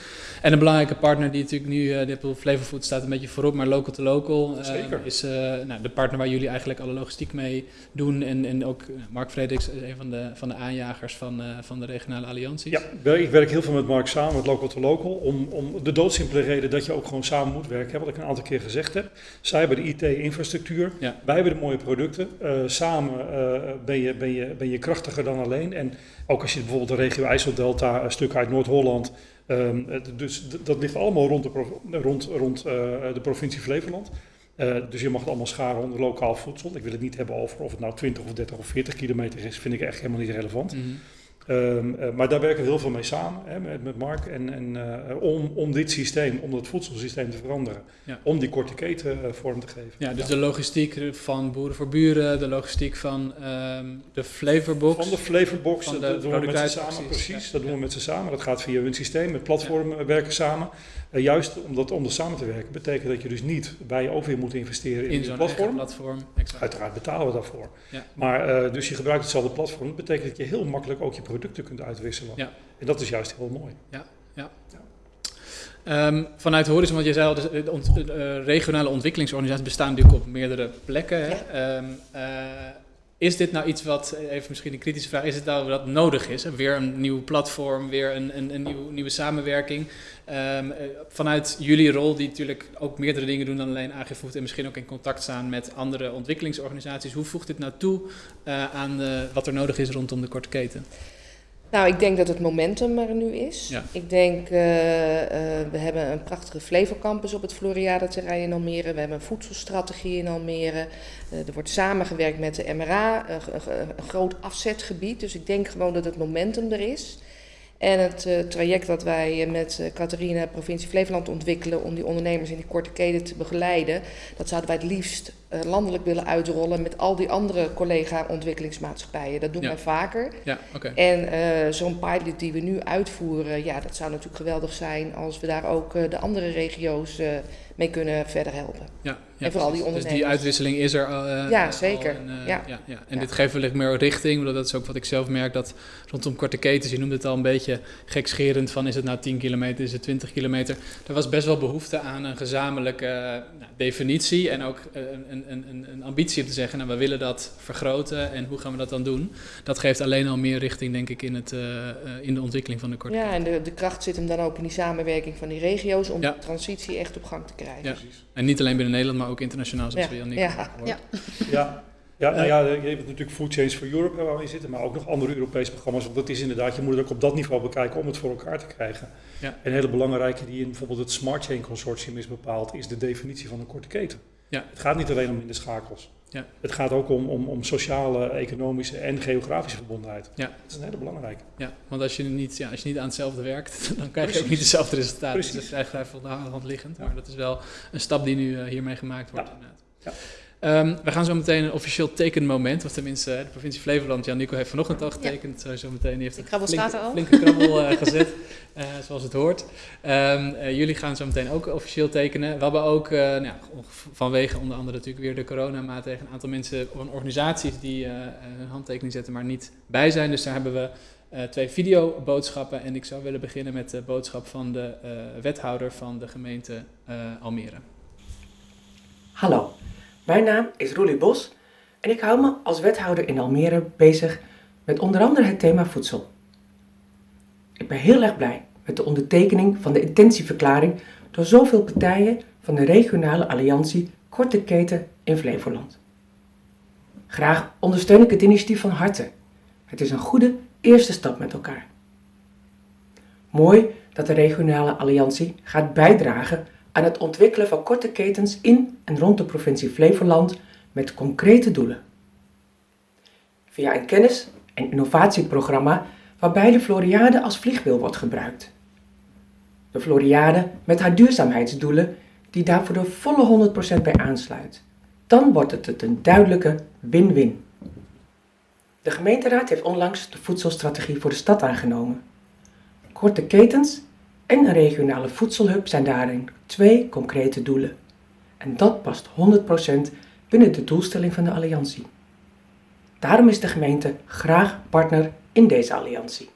en een belangrijke partner die natuurlijk nu, uh, de Flevofood staat een beetje voorop, maar local to local is nou, de partner waar jullie eigenlijk alle logistiek mee doen. En, en ook Mark Frederiks is een van de, van de aanjagers van, van de regionale allianties. Ja, ik werk heel veel met Mark samen, met local to local, om, om de doodsimpele reden dat je ook gewoon samen moet werken, wat ik een aantal keer gezegd heb. Zij hebben de IT-infrastructuur, ja. wij hebben de mooie producten. Uh, samen uh, ben, je, ben, je, ben je krachtiger dan alleen. En ook als je bijvoorbeeld de regio IJsseldelta, een stuk uit Noord-Holland, um, dus dat ligt allemaal rond de, rond, rond uh, de provincie Flevoland. dus je mag het allemaal scharen onder lokaal voedsel. Ik wil het niet hebben over of het nou 20 of 30 of 40 kilometer is, vind ik echt helemaal niet relevant. -hmm. Um, uh, maar daar werken we heel veel mee samen hè, met, met Mark. En, en uh, om, om dit systeem, om dat voedselsysteem te veranderen. Ja. Om die korte keten uh, vorm te geven. Ja, dus ja. de logistiek van Boeren voor Buren, de logistiek van um, de Flavorbox. Van de Flavorbox, van de dat doen we met ze samen, precies. Ja. Dat doen we met ze samen. Dat gaat via hun systeem, met platformen werken samen. Uh, juist omdat, om dat samen te werken, betekent dat je dus niet bij je ook weer moet investeren in, in zo'n platform. platform Uiteraard betalen we daarvoor. Maar uh, dus je gebruikt hetzelfde platform. Dat betekent dat je heel makkelijk ook je producten kunt uitwisselen. Ja. En dat is juist heel mooi. Ja, ja. ja. Um, vanuit Horizon, want je zei al, de, de, ont, de regionale ontwikkelingsorganisaties bestaan natuurlijk op meerdere plekken. Hè? Um, uh, is dit nou iets wat, even misschien een kritische vraag, is het nou wat nodig is? Weer een nieuw platform, weer een, een, een nieuw, nieuwe samenwerking. Um, vanuit jullie rol, die natuurlijk ook meerdere dingen doen dan alleen AGFood en misschien ook in contact staan met andere ontwikkelingsorganisaties. Hoe voegt dit nou toe uh, aan uh, wat er nodig is rondom de korte keten? Nou, ik denk dat het momentum er nu is. Ja. Ik denk, uh, uh, we hebben een prachtige Flevocampus op het Floriade-terrein in Almere. We hebben een voedselstrategie in Almere. Uh, er wordt samengewerkt met de MRA, een groot afzetgebied. Dus ik denk gewoon dat het momentum er is. En het traject dat wij met Catharina, provincie Flevoland ontwikkelen om die ondernemers in die korte keten te begeleiden, dat zouden wij het liefst uh, landelijk willen uitrollen met al die andere collega-ontwikkelingsmaatschappijen. Dat doen ja. wij vaker. Ja, okay. En zo'n pilot die we nu uitvoeren, ja, dat zou natuurlijk geweldig zijn als we daar ook de andere regio's mee kunnen verder helpen. Ja, ja, en vooral die ondernemers. Dus die uitwisseling is er al. Uh, ja, zeker. En, uh, ja. Ja, ja. En dit geeft wellicht meer richting. Dat is ook wat ik zelf merk. Dat rondom korte ketens, je noemde het al een beetje gekscherend. Van is het nou 10 kilometer, is het 20 kilometer. Er was best wel behoefte aan een gezamenlijke uh, nou, definitie. En ook een, een, een, een, ambitie om te zeggen, nou we willen dat vergroten. En hoe gaan we dat dan doen? Dat geeft alleen al meer richting, denk ik, in, het, in de ontwikkeling van de korte Ja, en de, de kracht zit hem dan ook in die samenwerking van die regio's. Om de transitie echt op gang te krijgen. Ja. Precies. En niet alleen binnen Nederland, maar ook internationaal, zoals ja. we Jannik ja. ja. ja. Ja, nou ja, je hebt natuurlijk Food Change for Europe waar we in zitten, maar ook nog andere Europese programma's. Want dat is inderdaad, je moet het ook op dat niveau bekijken om het voor elkaar te krijgen. Ja. Een hele belangrijke die in bijvoorbeeld het Smart Chain Consortium is bepaald, is de definitie van een korte keten. Ja. Het gaat niet alleen om in de schakels. Ja. Het gaat ook om, om, om sociale, economische en geografische verbondenheid. Ja. Dat is een hele belangrijke. Ja, want als je niet, ja, als je niet aan hetzelfde werkt, dan krijg je Precies. ook niet hetzelfde resultaat. Precies. Dus dat is eigenlijk vrij van de hand liggend. Maar dat is wel een stap die nu uh, hiermee gemaakt wordt. Ja. Um, we gaan zo meteen een officieel tekenmoment, of tenminste de provincie Flevoland. Jan Nico heeft vanochtend al getekend, ja. zo meteen. Die heeft de krabbel flinke, flinke krabbel uh, gezet, uh, zoals het hoort. Um, uh, jullie gaan zo meteen ook officieel tekenen. We hebben ook, nou, vanwege onder andere natuurlijk weer de coronamaatregelen, een aantal mensen of organisaties die hun handtekening zetten, maar niet bij zijn. Dus daar hebben we uh, twee videoboodschappen. En ik zou willen beginnen met de boodschap van de uh, wethouder van de gemeente uh, Almere. Hallo, mijn naam is Roelie Bos en ik hou me als wethouder in Almere bezig met onder andere het thema voedsel. Ik ben heel erg blij met de ondertekening van de intentieverklaring door zoveel partijen van de regionale alliantie Korte Keten in Flevoland. Graag ondersteun ik het initiatief van harte. Het is een goede eerste stap met elkaar. Mooi dat de regionale alliantie gaat bijdragen aan het ontwikkelen van korte ketens in en rond de provincie Flevoland met concrete doelen. Via een kennis- en innovatieprogramma waarbij de Floriade als vliegwiel wordt gebruikt. De Floriade met haar duurzaamheidsdoelen die daar voor de volle 100% bij aansluit. Dan wordt het een duidelijke win-win. De gemeenteraad heeft onlangs de voedselstrategie voor de stad aangenomen. Korte ketens en een regionale voedselhub zijn daarin twee concrete doelen. En dat past 100% binnen de doelstelling van de alliantie. Daarom is de gemeente graag partner in deze alliantie.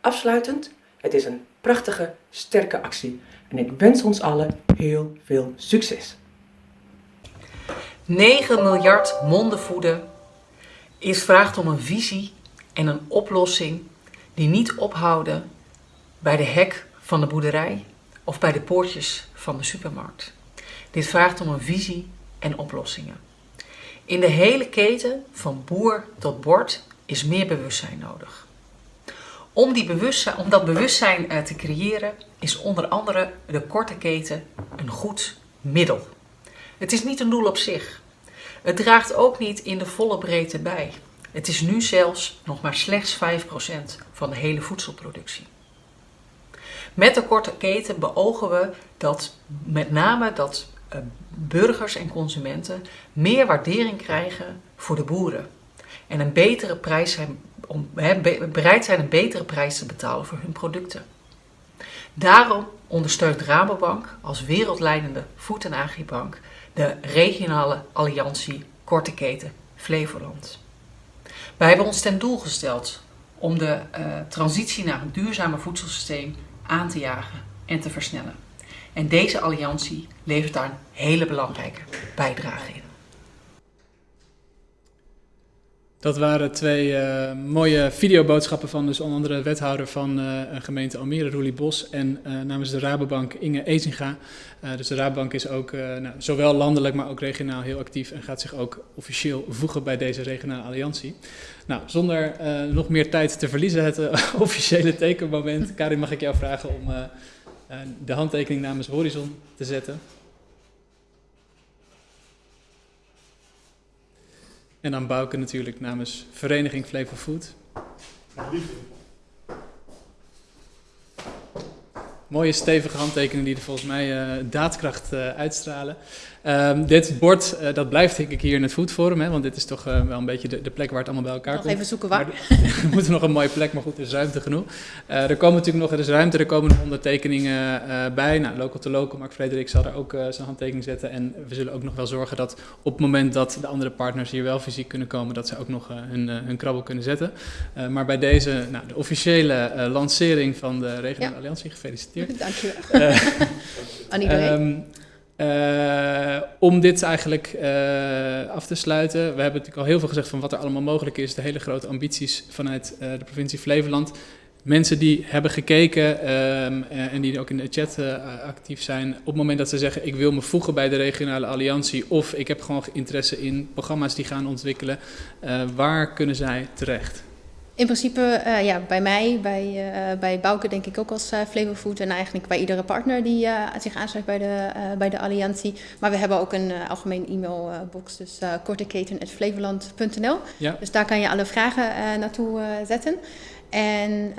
Afsluitend, het is een prachtige, sterke actie en ik wens ons allen heel veel succes. 9 miljard monden voeden is vraagt om een visie en een oplossing die niet ophouden bij de hek van de boerderij of bij de poortjes van de supermarkt. Dit vraagt om een visie en oplossingen. In de hele keten, van boer tot bord, is meer bewustzijn nodig. Om, die bewustzijn, om dat bewustzijn eh, te creëren is onder andere de korte keten een goed middel. Het is niet een doel op zich. Het draagt ook niet in de volle breedte bij. Het is nu zelfs nog maar slechts 5% van de hele voedselproductie. Met de korte keten beogen we dat met name dat eh, burgers en consumenten meer waardering krijgen voor de boeren. En een betere prijs bereid zijn een betere prijs te betalen voor hun producten. Daarom ondersteunt Rabobank als wereldleidende voed- en agribank de regionale alliantie Korte Keten Flevoland. Wij hebben ons ten doel gesteld om de uh, transitie naar een duurzamer voedselsysteem aan te jagen en te versnellen. En deze alliantie levert daar een hele belangrijke bijdrage in. Dat waren twee uh, mooie videoboodschappen van dus onder andere wethouder van uh, gemeente Almere, Roelie Bos, en uh, namens de Rabobank Inge Ezinga. dus de Rabobank is ook nou, zowel landelijk, maar ook regionaal heel actief en gaat zich ook officieel voegen bij deze regionale alliantie. Nou, zonder nog meer tijd te verliezen, het officiële tekenmoment. Karin, mag ik jou vragen om de handtekening namens Horizon te zetten? En dan Bouke natuurlijk namens Vereniging Flavor Food. Mooie stevige handtekeningen die er volgens mij daadkracht uitstralen. Um, dit bord, uh, dat blijft denk ik hier in het Food Forum, hè, want dit is toch wel een beetje de, de, plek waar het allemaal bij elkaar nog komt. even zoeken waar. we moeten nog een mooie plek, maar goed, er is ruimte genoeg. er komen natuurlijk nog, er is ruimte, er komen nog ondertekeningen bij. Nou, local to local, Mark Frederik zal er ook zijn handtekening zetten. En we zullen ook nog wel zorgen dat op het moment dat de andere partners hier wel fysiek kunnen komen, dat ze ook nog hun, hun krabbel kunnen zetten. maar bij deze, nou, de officiële lancering van de Regionale ja. Alliantie, gefeliciteerd. Dankjewel. Uh, Aan iedereen. Um, uh, om dit eigenlijk uh, af te sluiten. We hebben natuurlijk al heel veel gezegd van wat er allemaal mogelijk is. De hele grote ambities vanuit uh, de provincie Flevoland. Mensen die hebben gekeken um, en die ook in de chat actief zijn. Op het moment dat ze zeggen ik wil me voegen bij de regionale alliantie. Of ik heb gewoon interesse in programma's die gaan ontwikkelen. waar kunnen zij terecht? In principe, uh, ja, bij mij, bij, uh, bij Bouke denk ik ook als uh, Flavor Food en eigenlijk bij iedere partner die zich aansluit bij de, bij de alliantie. Maar we hebben ook een algemeen e-mailbox, dus korteketen.flevoland.nl. Ja. Dus daar kan je alle vragen naartoe zetten. En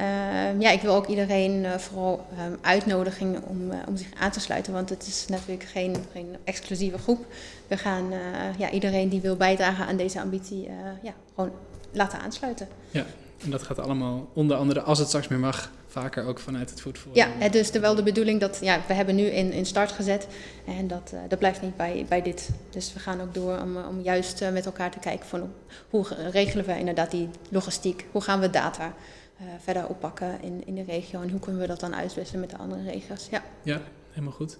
ja, ik wil ook iedereen vooral um, uitnodigen om, om zich aan te sluiten, want het is natuurlijk geen, geen exclusieve groep. We gaan ja, iedereen die wil bijdragen aan deze ambitie ja, gewoon laten aansluiten. Ja, en dat gaat allemaal onder andere, als het straks meer mag, vaker ook vanuit het voetvoer. Ja, is wel de bedoeling dat, ja, we hebben nu in, in start gezet en dat, uh, dat blijft niet bij, bij dit. Dus we gaan ook door om, om juist uh, met elkaar te kijken van hoe regelen we inderdaad die logistiek, hoe gaan we data uh, verder oppakken in, in de regio en hoe kunnen we dat dan uitwisselen met de andere regio's. Ja, ja helemaal goed.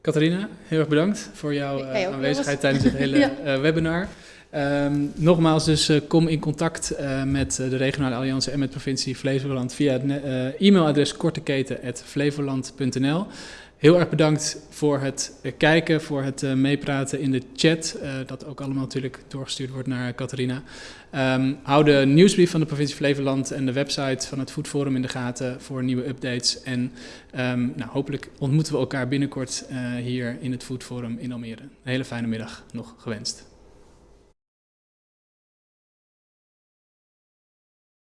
Catharina, heel erg bedankt voor jouw aanwezigheid tijdens het hele webinar. Um, nogmaals, dus uh, kom in contact uh, met uh, de regionale alliantie en met provincie Flevoland via het e-mailadres korteketen.flevoland.nl. Heel erg bedankt voor het kijken, voor het meepraten in de chat, dat ook allemaal natuurlijk doorgestuurd wordt naar Catharina. Um, hou de nieuwsbrief van de provincie Flevoland en de website van het Food Forum in de gaten voor nieuwe updates. En um, nou, hopelijk ontmoeten we elkaar binnenkort hier in het Food Forum in Almere. Een hele fijne middag nog gewenst.